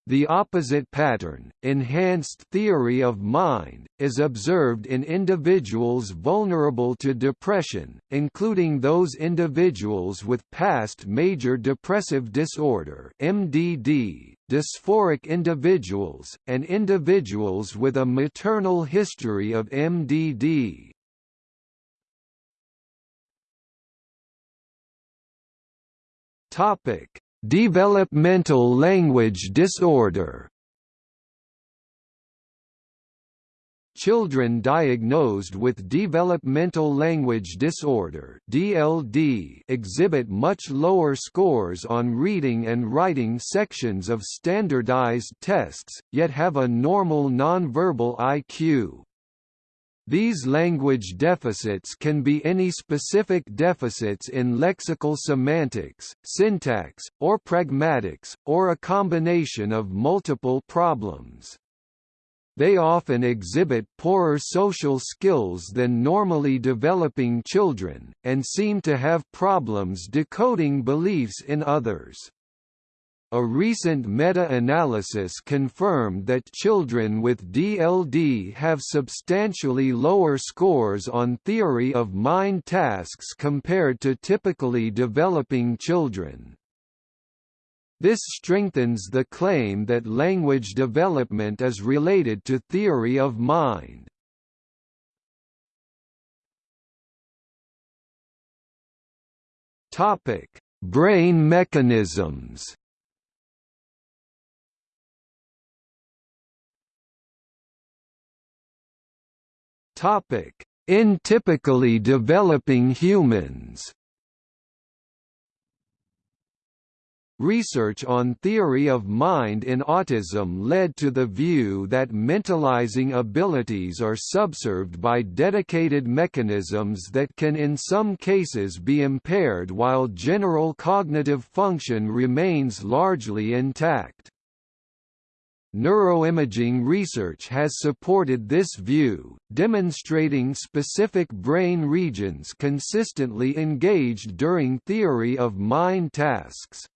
The opposite pattern, enhanced theory of mind, is observed in individuals vulnerable to depression, including those individuals with past major depressive disorder (MDD), dysphoric individuals, and individuals with a maternal history of MDD. Topic: Developmental language disorder Children diagnosed with developmental language disorder (DLD) exhibit much lower scores on reading and writing sections of standardized tests, yet have a normal nonverbal IQ. These language deficits can be any specific deficits in lexical semantics, syntax, or pragmatics, or a combination of multiple problems. They often exhibit poorer social skills than normally developing children, and seem to have problems decoding beliefs in others. A recent meta-analysis confirmed that children with DLD have substantially lower scores on theory of mind tasks compared to typically developing children. This strengthens the claim that language development is related to theory of mind. Brain mechanisms Topic: In typically developing humans. Research on theory of mind in autism led to the view that mentalizing abilities are subserved by dedicated mechanisms that can in some cases be impaired while general cognitive function remains largely intact. Neuroimaging research has supported this view, demonstrating specific brain regions consistently engaged during theory of mind tasks.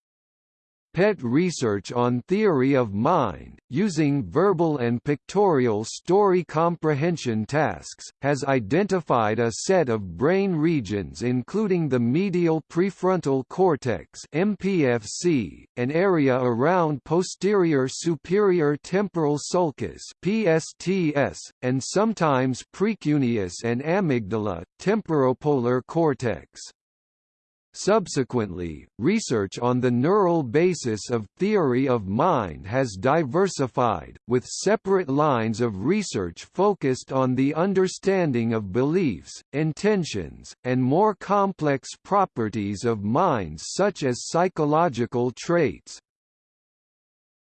PET research on theory of mind, using verbal and pictorial story comprehension tasks, has identified a set of brain regions including the medial prefrontal cortex MPFC, an area around posterior superior temporal sulcus PSTS, and sometimes precuneus and amygdala temporopolar cortex. Subsequently, research on the neural basis of theory of mind has diversified, with separate lines of research focused on the understanding of beliefs, intentions, and more complex properties of minds such as psychological traits.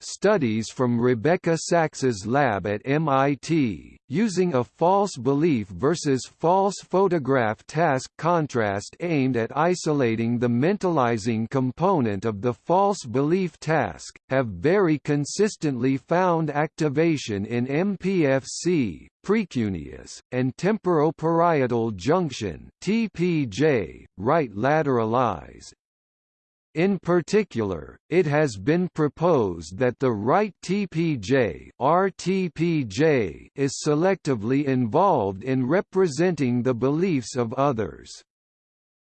Studies from Rebecca Saxe's lab at MIT, using a false belief versus false photograph task contrast aimed at isolating the mentalizing component of the false belief task, have very consistently found activation in MPFC, precuneus, and temporoparietal junction TPJ, right lateralized, in particular, it has been proposed that the right TPJ, RTPJ is selectively involved in representing the beliefs of others.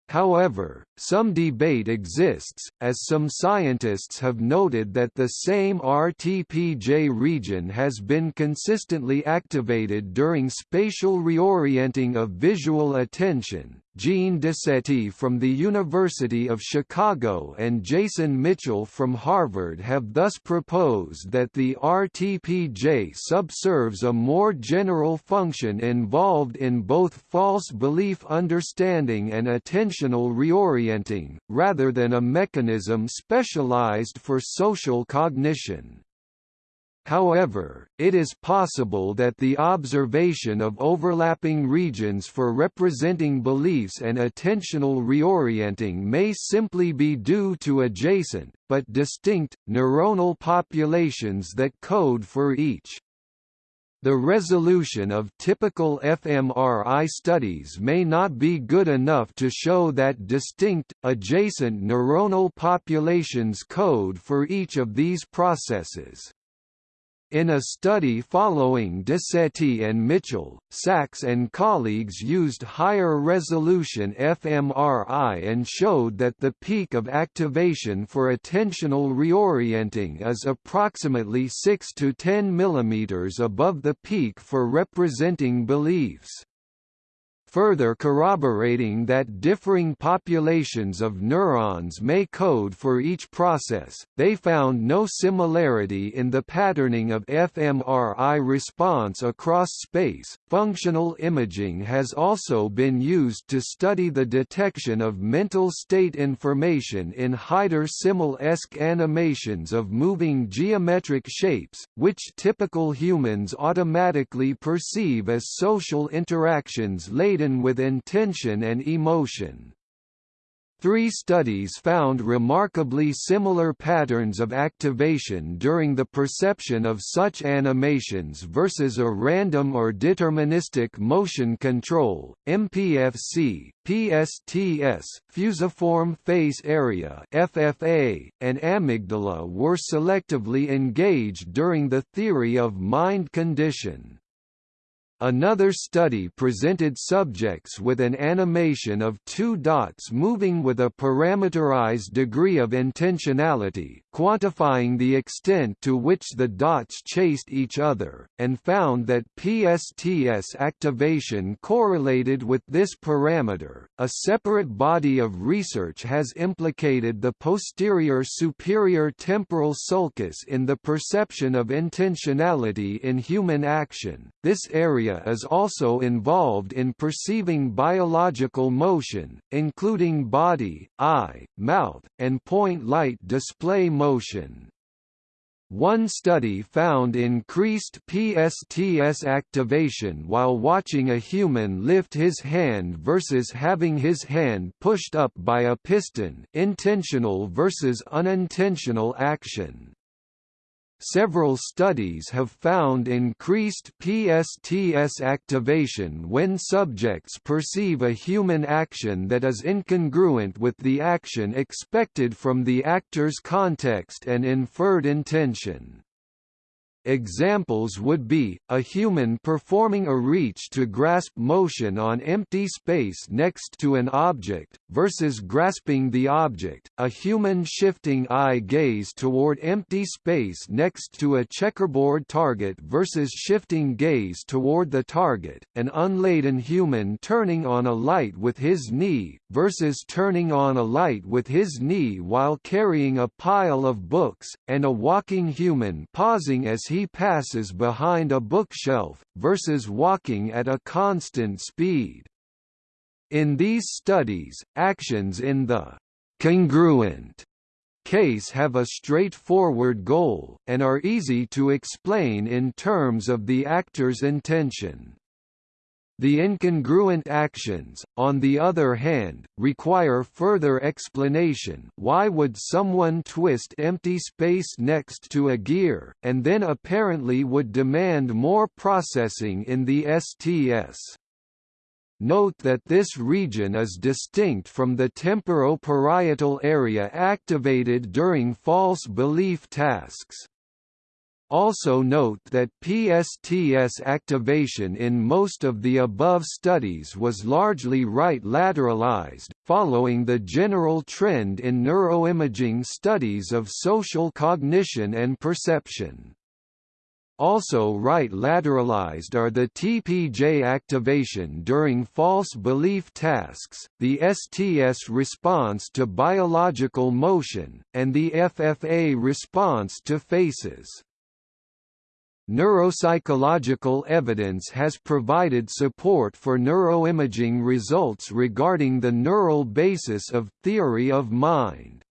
However, some debate exists, as some scientists have noted that the same RTPJ region has been consistently activated during spatial reorienting of visual attention. Jean Decety from the University of Chicago and Jason Mitchell from Harvard have thus proposed that the RTPJ subserves a more general function involved in both false belief understanding and attentional reorienting, rather than a mechanism specialized for social cognition. However, it is possible that the observation of overlapping regions for representing beliefs and attentional reorienting may simply be due to adjacent, but distinct, neuronal populations that code for each. The resolution of typical fMRI studies may not be good enough to show that distinct, adjacent neuronal populations code for each of these processes. In a study following Decety and Mitchell, Saxe and colleagues used higher resolution fMRI and showed that the peak of activation for attentional reorienting is approximately 6 to 10 mm above the peak for representing beliefs further corroborating that differing populations of neurons may code for each process. They found no similarity in the patterning of fMRI response across space. Functional imaging has also been used to study the detection of mental state information in Heider-Simmel-esque animations of moving geometric shapes, which typical humans automatically perceive as social interactions later laden with intention and emotion. Three studies found remarkably similar patterns of activation during the perception of such animations versus a random or deterministic motion control, MPFC, PSTS, fusiform face area FFA, and amygdala were selectively engaged during the theory of mind condition. Another study presented subjects with an animation of two dots moving with a parameterized degree of intentionality, quantifying the extent to which the dots chased each other, and found that PSTS activation correlated with this parameter. A separate body of research has implicated the posterior superior temporal sulcus in the perception of intentionality in human action. This area area is also involved in perceiving biological motion, including body, eye, mouth, and point light display motion. One study found increased PSTS activation while watching a human lift his hand versus having his hand pushed up by a piston intentional versus unintentional action. Several studies have found increased PSTS activation when subjects perceive a human action that is incongruent with the action expected from the actor's context and inferred intention. Examples would be, a human performing a reach to grasp motion on empty space next to an object, versus grasping the object, a human shifting eye gaze toward empty space next to a checkerboard target versus shifting gaze toward the target, an unladen human turning on a light with his knee, versus turning on a light with his knee while carrying a pile of books, and a walking human pausing as he he passes behind a bookshelf, versus walking at a constant speed. In these studies, actions in the congruent case have a straightforward goal, and are easy to explain in terms of the actor's intention. The incongruent actions, on the other hand, require further explanation why would someone twist empty space next to a gear, and then apparently would demand more processing in the STS. Note that this region is distinct from the temporoparietal area activated during false belief tasks. Also note that PSTS activation in most of the above studies was largely right lateralized, following the general trend in neuroimaging studies of social cognition and perception. Also right lateralized are the TPJ activation during false belief tasks, the STS response to biological motion, and the FFA response to faces. Neuropsychological evidence has provided support for neuroimaging results regarding the neural basis of theory of mind.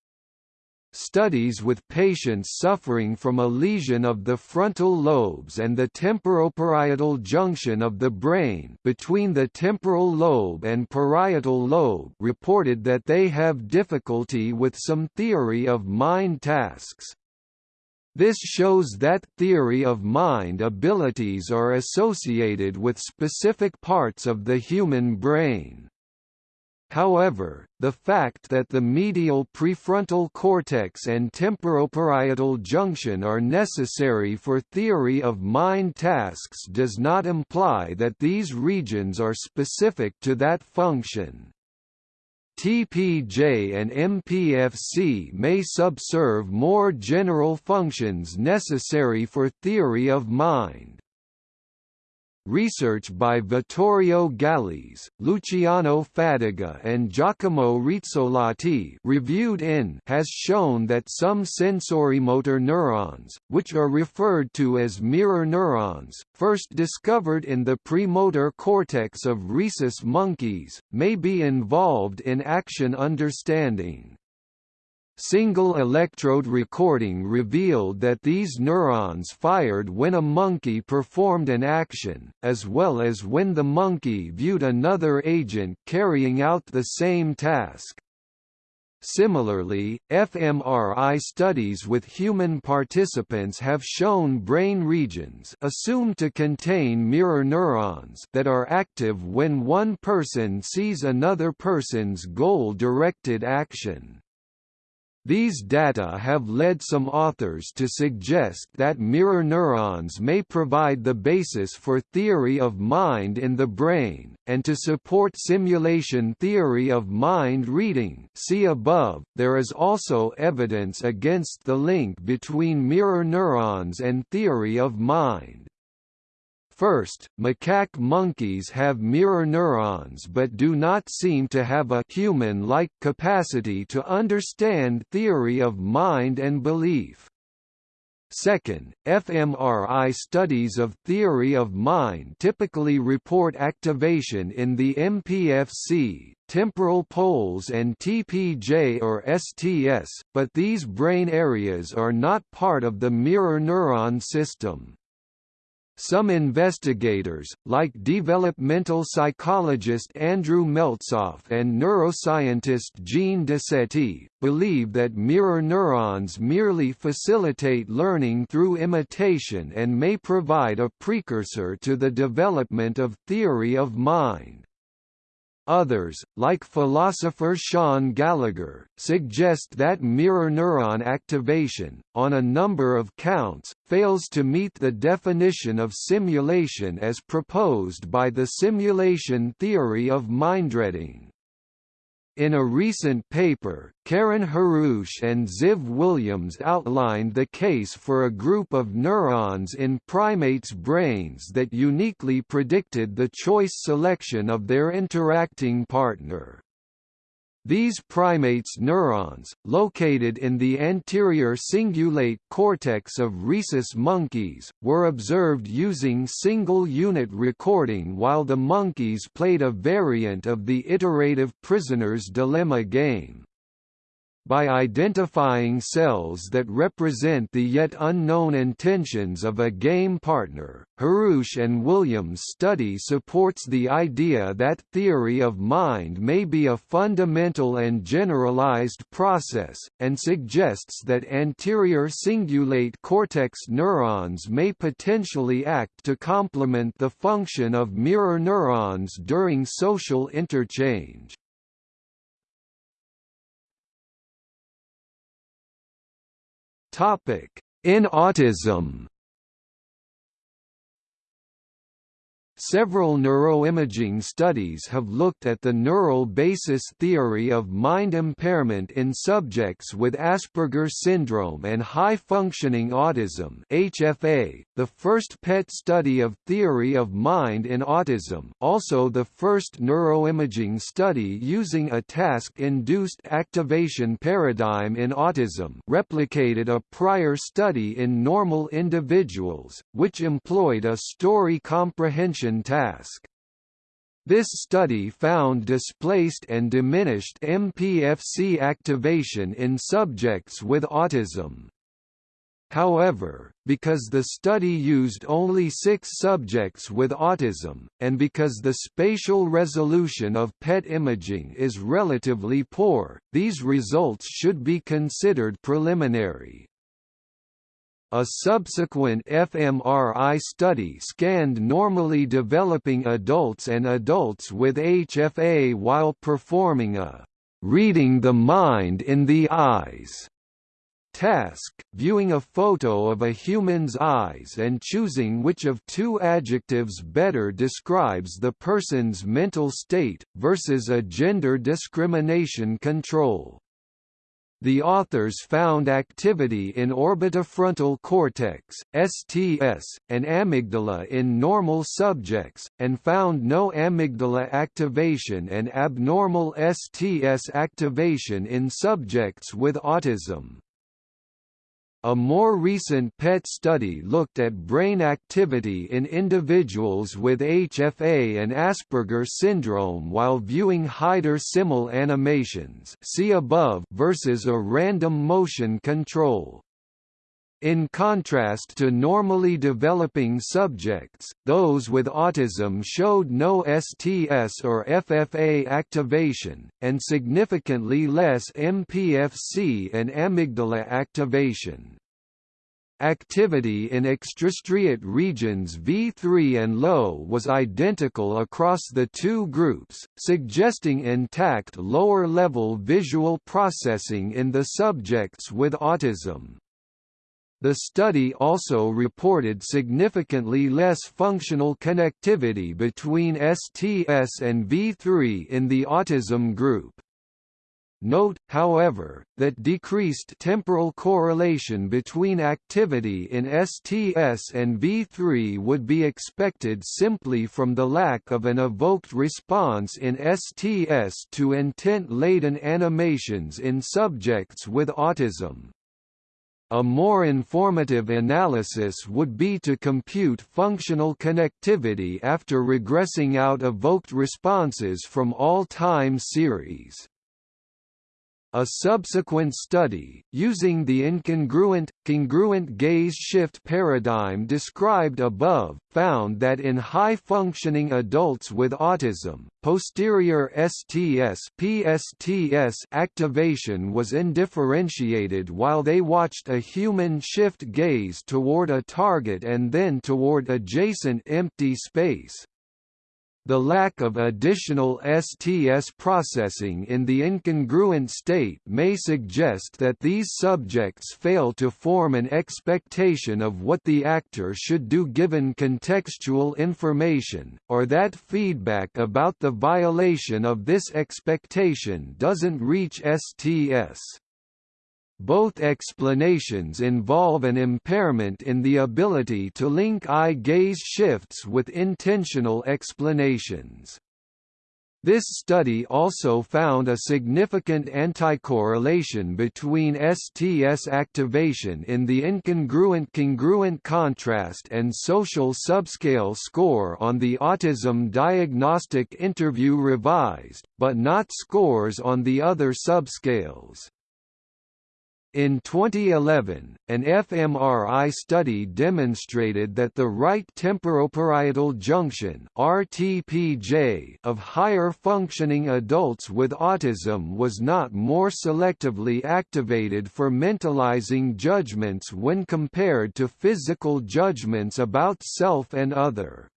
Studies with patients suffering from a lesion of the frontal lobes and the temporoparietal junction of the brain between the temporal lobe and parietal lobe reported that they have difficulty with some theory of mind tasks, this shows that theory of mind abilities are associated with specific parts of the human brain. However, the fact that the medial prefrontal cortex and temporoparietal junction are necessary for theory of mind tasks does not imply that these regions are specific to that function. TPJ and MPFC may subserve more general functions necessary for theory of mind. Research by Vittorio Gallese, Luciano Fadiga and Giacomo Rizzolatti reviewed in has shown that some sensorimotor neurons, which are referred to as mirror neurons, first discovered in the premotor cortex of rhesus monkeys, may be involved in action understanding. Single electrode recording revealed that these neurons fired when a monkey performed an action, as well as when the monkey viewed another agent carrying out the same task. Similarly, fMRI studies with human participants have shown brain regions assumed to contain mirror neurons that are active when one person sees another person's goal-directed action. These data have led some authors to suggest that mirror neurons may provide the basis for theory of mind in the brain, and to support simulation theory of mind reading see above. .There is also evidence against the link between mirror neurons and theory of mind. First, macaque monkeys have mirror neurons but do not seem to have a human-like capacity to understand theory of mind and belief. Second, fMRI studies of theory of mind typically report activation in the MPFC, temporal poles and TPJ or STS, but these brain areas are not part of the mirror neuron system. Some investigators, like developmental psychologist Andrew Meltzoff and neuroscientist Jean Decety, believe that mirror neurons merely facilitate learning through imitation and may provide a precursor to the development of theory of mind. Others, like philosopher Shaun Gallagher, suggest that mirror neuron activation, on a number of counts, fails to meet the definition of simulation as proposed by the simulation theory of mindreading. In a recent paper, Karen Haroush and Ziv Williams outlined the case for a group of neurons in primates' brains that uniquely predicted the choice selection of their interacting partner. These primates' neurons, located in the anterior cingulate cortex of rhesus monkeys, were observed using single-unit recording while the monkeys played a variant of the iterative prisoner's dilemma game by identifying cells that represent the yet unknown intentions of a game partner. Haroush and Williams' study supports the idea that theory of mind may be a fundamental and generalized process, and suggests that anterior cingulate cortex neurons may potentially act to complement the function of mirror neurons during social interchange. In autism Several neuroimaging studies have looked at the neural basis theory of mind impairment in subjects with Asperger syndrome and high-functioning autism HFA, the first PET study of theory of mind in autism also the first neuroimaging study using a task-induced activation paradigm in autism replicated a prior study in normal individuals, which employed a story comprehension task. This study found displaced and diminished MPFC activation in subjects with autism. However, because the study used only six subjects with autism, and because the spatial resolution of PET imaging is relatively poor, these results should be considered preliminary. A subsequent fMRI study scanned normally developing adults and adults with HFA while performing a reading the mind in the eyes task, viewing a photo of a human's eyes and choosing which of two adjectives better describes the person's mental state, versus a gender discrimination control. The authors found activity in orbitofrontal cortex (STS) and amygdala in normal subjects, and found no amygdala activation and abnormal STS activation in subjects with autism. A more recent PET study looked at brain activity in individuals with HFA and Asperger syndrome while viewing Heider-Simmel animations see above versus a random motion control. In contrast to normally developing subjects, those with autism showed no STS or FFA activation, and significantly less MPFC and amygdala activation. Activity in extrastriate regions V3 and LO was identical across the two groups, suggesting intact lower-level visual processing in the subjects with autism. The study also reported significantly less functional connectivity between STS and V3 in the autism group. Note, however, that decreased temporal correlation between activity in STS and V3 would be expected simply from the lack of an evoked response in STS to intent-laden animations in subjects with autism. A more informative analysis would be to compute functional connectivity after regressing out evoked responses from all time series. A subsequent study, using the incongruent, congruent gaze shift paradigm described above, found that in high-functioning adults with autism, posterior STS PSTS activation was undifferentiated while they watched a human shift gaze toward a target and then toward adjacent empty space. The lack of additional STS processing in the incongruent state may suggest that these subjects fail to form an expectation of what the actor should do given contextual information, or that feedback about the violation of this expectation doesn't reach STS. Both explanations involve an impairment in the ability to link eye gaze shifts with intentional explanations. This study also found a significant anticorrelation between STS activation in the incongruent congruent contrast and social subscale score on the Autism Diagnostic Interview Revised, but not scores on the other subscales. In 2011, an fMRI study demonstrated that the right temporoparietal junction (RTPJ) of higher functioning adults with autism was not more selectively activated for mentalizing judgments when compared to physical judgments about self and other.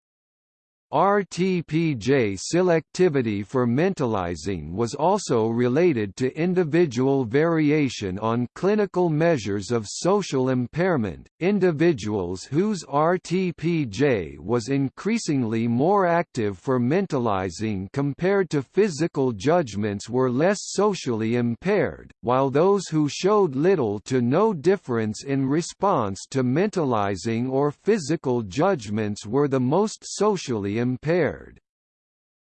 RTPJ selectivity for mentalizing was also related to individual variation on clinical measures of social impairment. Individuals whose RTPJ was increasingly more active for mentalizing compared to physical judgments were less socially impaired, while those who showed little to no difference in response to mentalizing or physical judgments were the most socially impaired.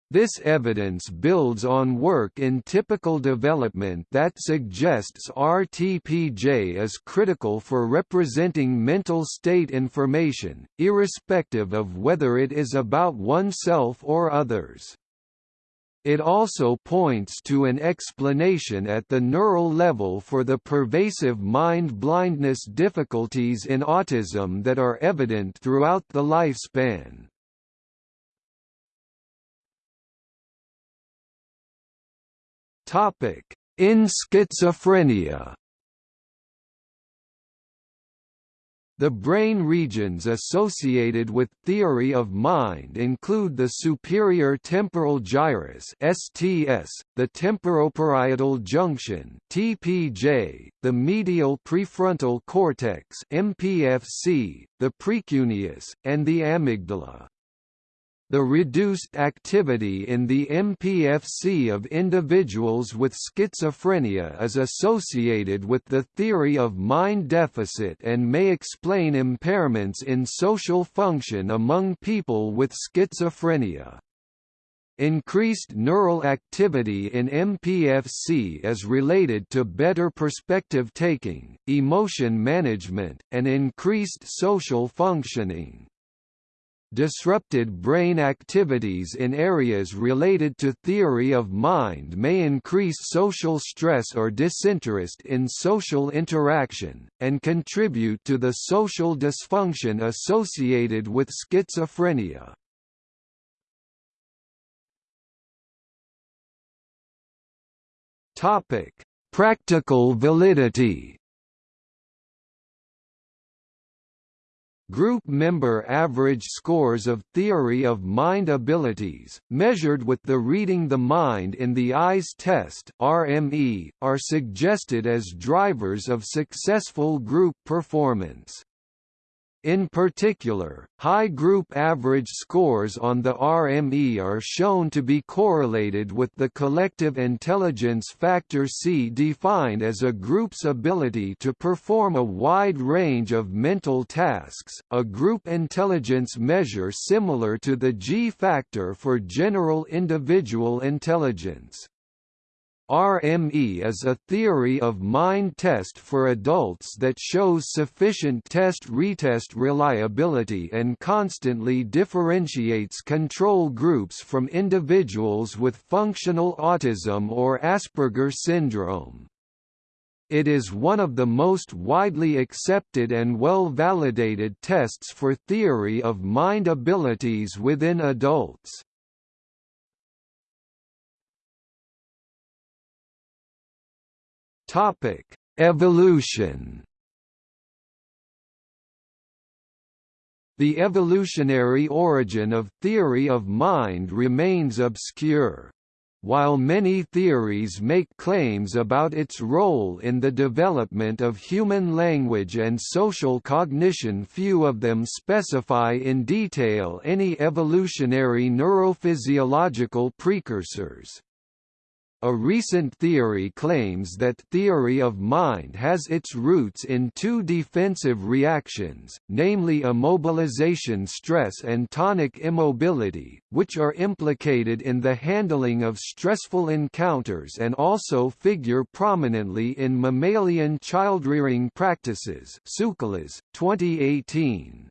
This evidence builds on work in typical development that suggests RTPJ is critical for representing mental state information, irrespective of whether it is about oneself or others. It also points to an explanation at the neural level for the pervasive mind blindness difficulties in autism that are evident throughout the lifespan. Topic: In schizophrenia. The brain regions associated with theory of mind include the superior temporal gyrus (STS), the temporoparietal junction (TPJ), the medial prefrontal cortex (MPFC), the precuneus, and the amygdala. The reduced activity in the MPFC of individuals with schizophrenia is associated with the theory of mind deficit and may explain impairments in social function among people with schizophrenia. Increased neural activity in MPFC is related to better perspective taking, emotion management, and increased social functioning. Disrupted brain activities in areas related to theory of mind may increase social stress or disinterest in social interaction, and contribute to the social dysfunction associated with schizophrenia. Practical validity Group member average scores of theory of mind abilities, measured with the Reading the Mind in the Eyes test (RME), are suggested as drivers of successful group performance. In particular, high group average scores on the RME are shown to be correlated with the collective intelligence factor C defined as a group's ability to perform a wide range of mental tasks, a group intelligence measure similar to the G factor for general individual intelligence. RME is a theory of mind test for adults that shows sufficient test-retest reliability and constantly differentiates control groups from individuals with functional autism or Asperger syndrome. It is one of the most widely accepted and well-validated tests for theory of mind abilities within adults. Topic: Evolution. The evolutionary origin of theory of mind remains obscure. While many theories make claims about its role in the development of human language and social cognition few of them specify in detail any evolutionary neurophysiological precursors. A recent theory claims that theory of mind has its roots in two defensive reactions, namely immobilization stress and tonic immobility, which are implicated in the handling of stressful encounters and also figure prominently in mammalian childrearing practices 2018.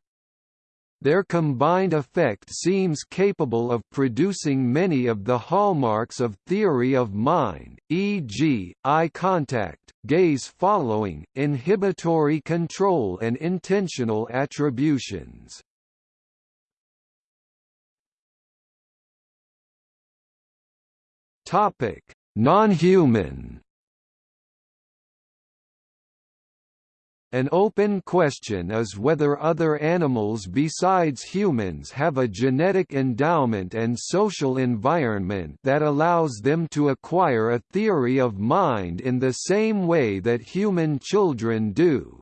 Their combined effect seems capable of producing many of the hallmarks of theory of mind, e.g., eye contact, gaze following, inhibitory control and intentional attributions. Non-human An open question is whether other animals besides humans have a genetic endowment and social environment that allows them to acquire a theory of mind in the same way that human children do.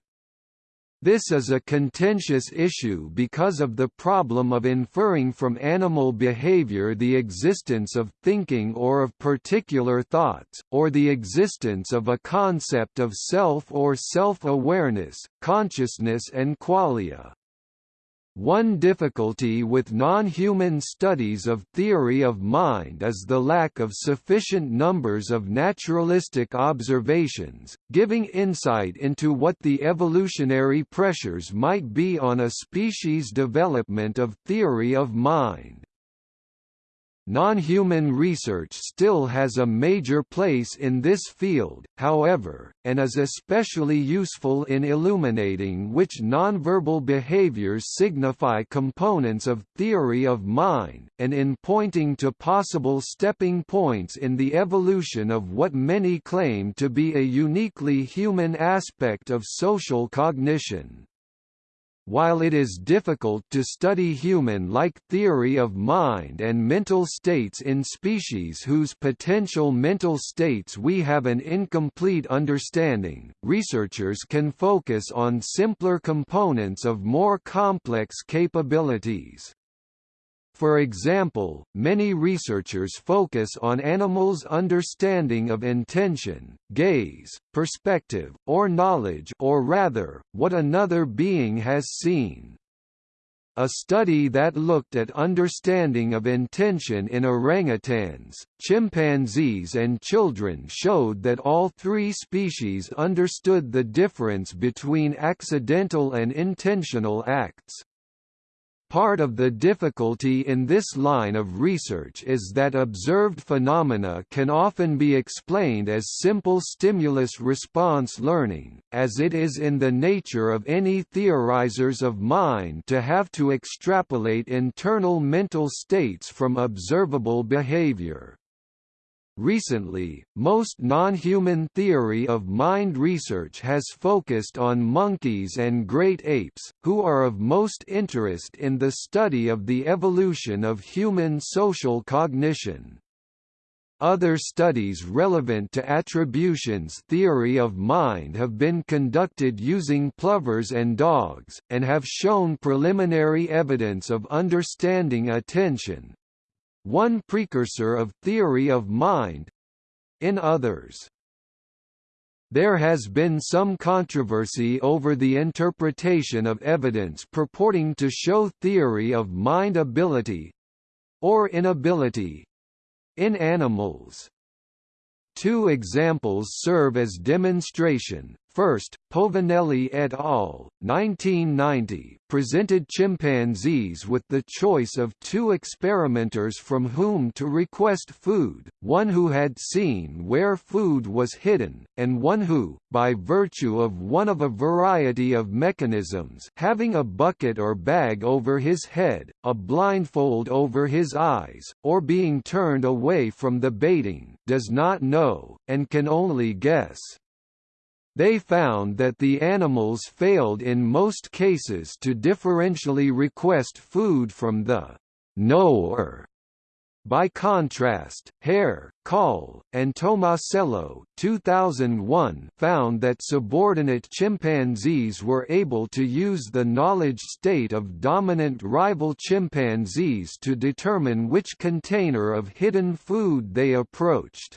This is a contentious issue because of the problem of inferring from animal behavior the existence of thinking or of particular thoughts, or the existence of a concept of self or self-awareness, consciousness and qualia. One difficulty with non-human studies of theory of mind is the lack of sufficient numbers of naturalistic observations, giving insight into what the evolutionary pressures might be on a species' development of theory of mind. Non-human research still has a major place in this field, however, and is especially useful in illuminating which nonverbal behaviors signify components of theory of mind, and in pointing to possible stepping points in the evolution of what many claim to be a uniquely human aspect of social cognition. While it is difficult to study human-like theory of mind and mental states in species whose potential mental states we have an incomplete understanding, researchers can focus on simpler components of more complex capabilities. For example, many researchers focus on animals' understanding of intention, gaze, perspective, or knowledge or rather, what another being has seen. A study that looked at understanding of intention in orangutans, chimpanzees and children showed that all three species understood the difference between accidental and intentional acts. Part of the difficulty in this line of research is that observed phenomena can often be explained as simple stimulus-response learning, as it is in the nature of any theorizers of mind to have to extrapolate internal mental states from observable behavior. Recently, most non-human theory of mind research has focused on monkeys and great apes, who are of most interest in the study of the evolution of human social cognition. Other studies relevant to attributions theory of mind have been conducted using plovers and dogs, and have shown preliminary evidence of understanding attention, one precursor of theory of mind in others. There has been some controversy over the interpretation of evidence purporting to show theory of mind ability or inability in animals. Two examples serve as demonstration. First, Povinelli et al. 1990 presented chimpanzees with the choice of two experimenters from whom to request food, one who had seen where food was hidden, and one who, by virtue of one of a variety of mechanisms having a bucket or bag over his head, a blindfold over his eyes, or being turned away from the baiting, does not know, and can only guess. They found that the animals failed in most cases to differentially request food from the knower. By contrast, Hare, Call, and Tomasello 2001 found that subordinate chimpanzees were able to use the knowledge state of dominant rival chimpanzees to determine which container of hidden food they approached.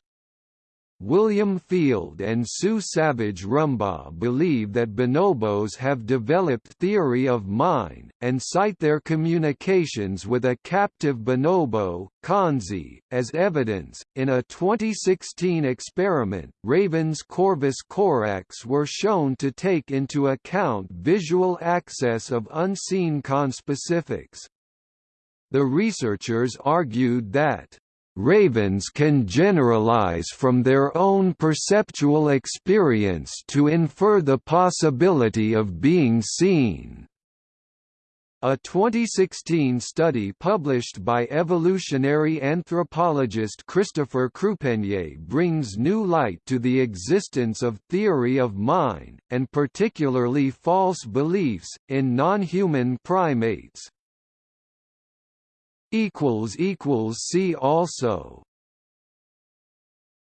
William Field and Sue Savage Rumbaugh believe that bonobos have developed theory of mind, and cite their communications with a captive bonobo, Kanzi, as evidence. In a 2016 experiment, ravens Corvus corax were shown to take into account visual access of unseen conspecifics. The researchers argued that Ravens can generalize from their own perceptual experience to infer the possibility of being seen. A 2016 study published by evolutionary anthropologist Christopher Krupenye brings new light to the existence of theory of mind, and particularly false beliefs, in non-human primates. See also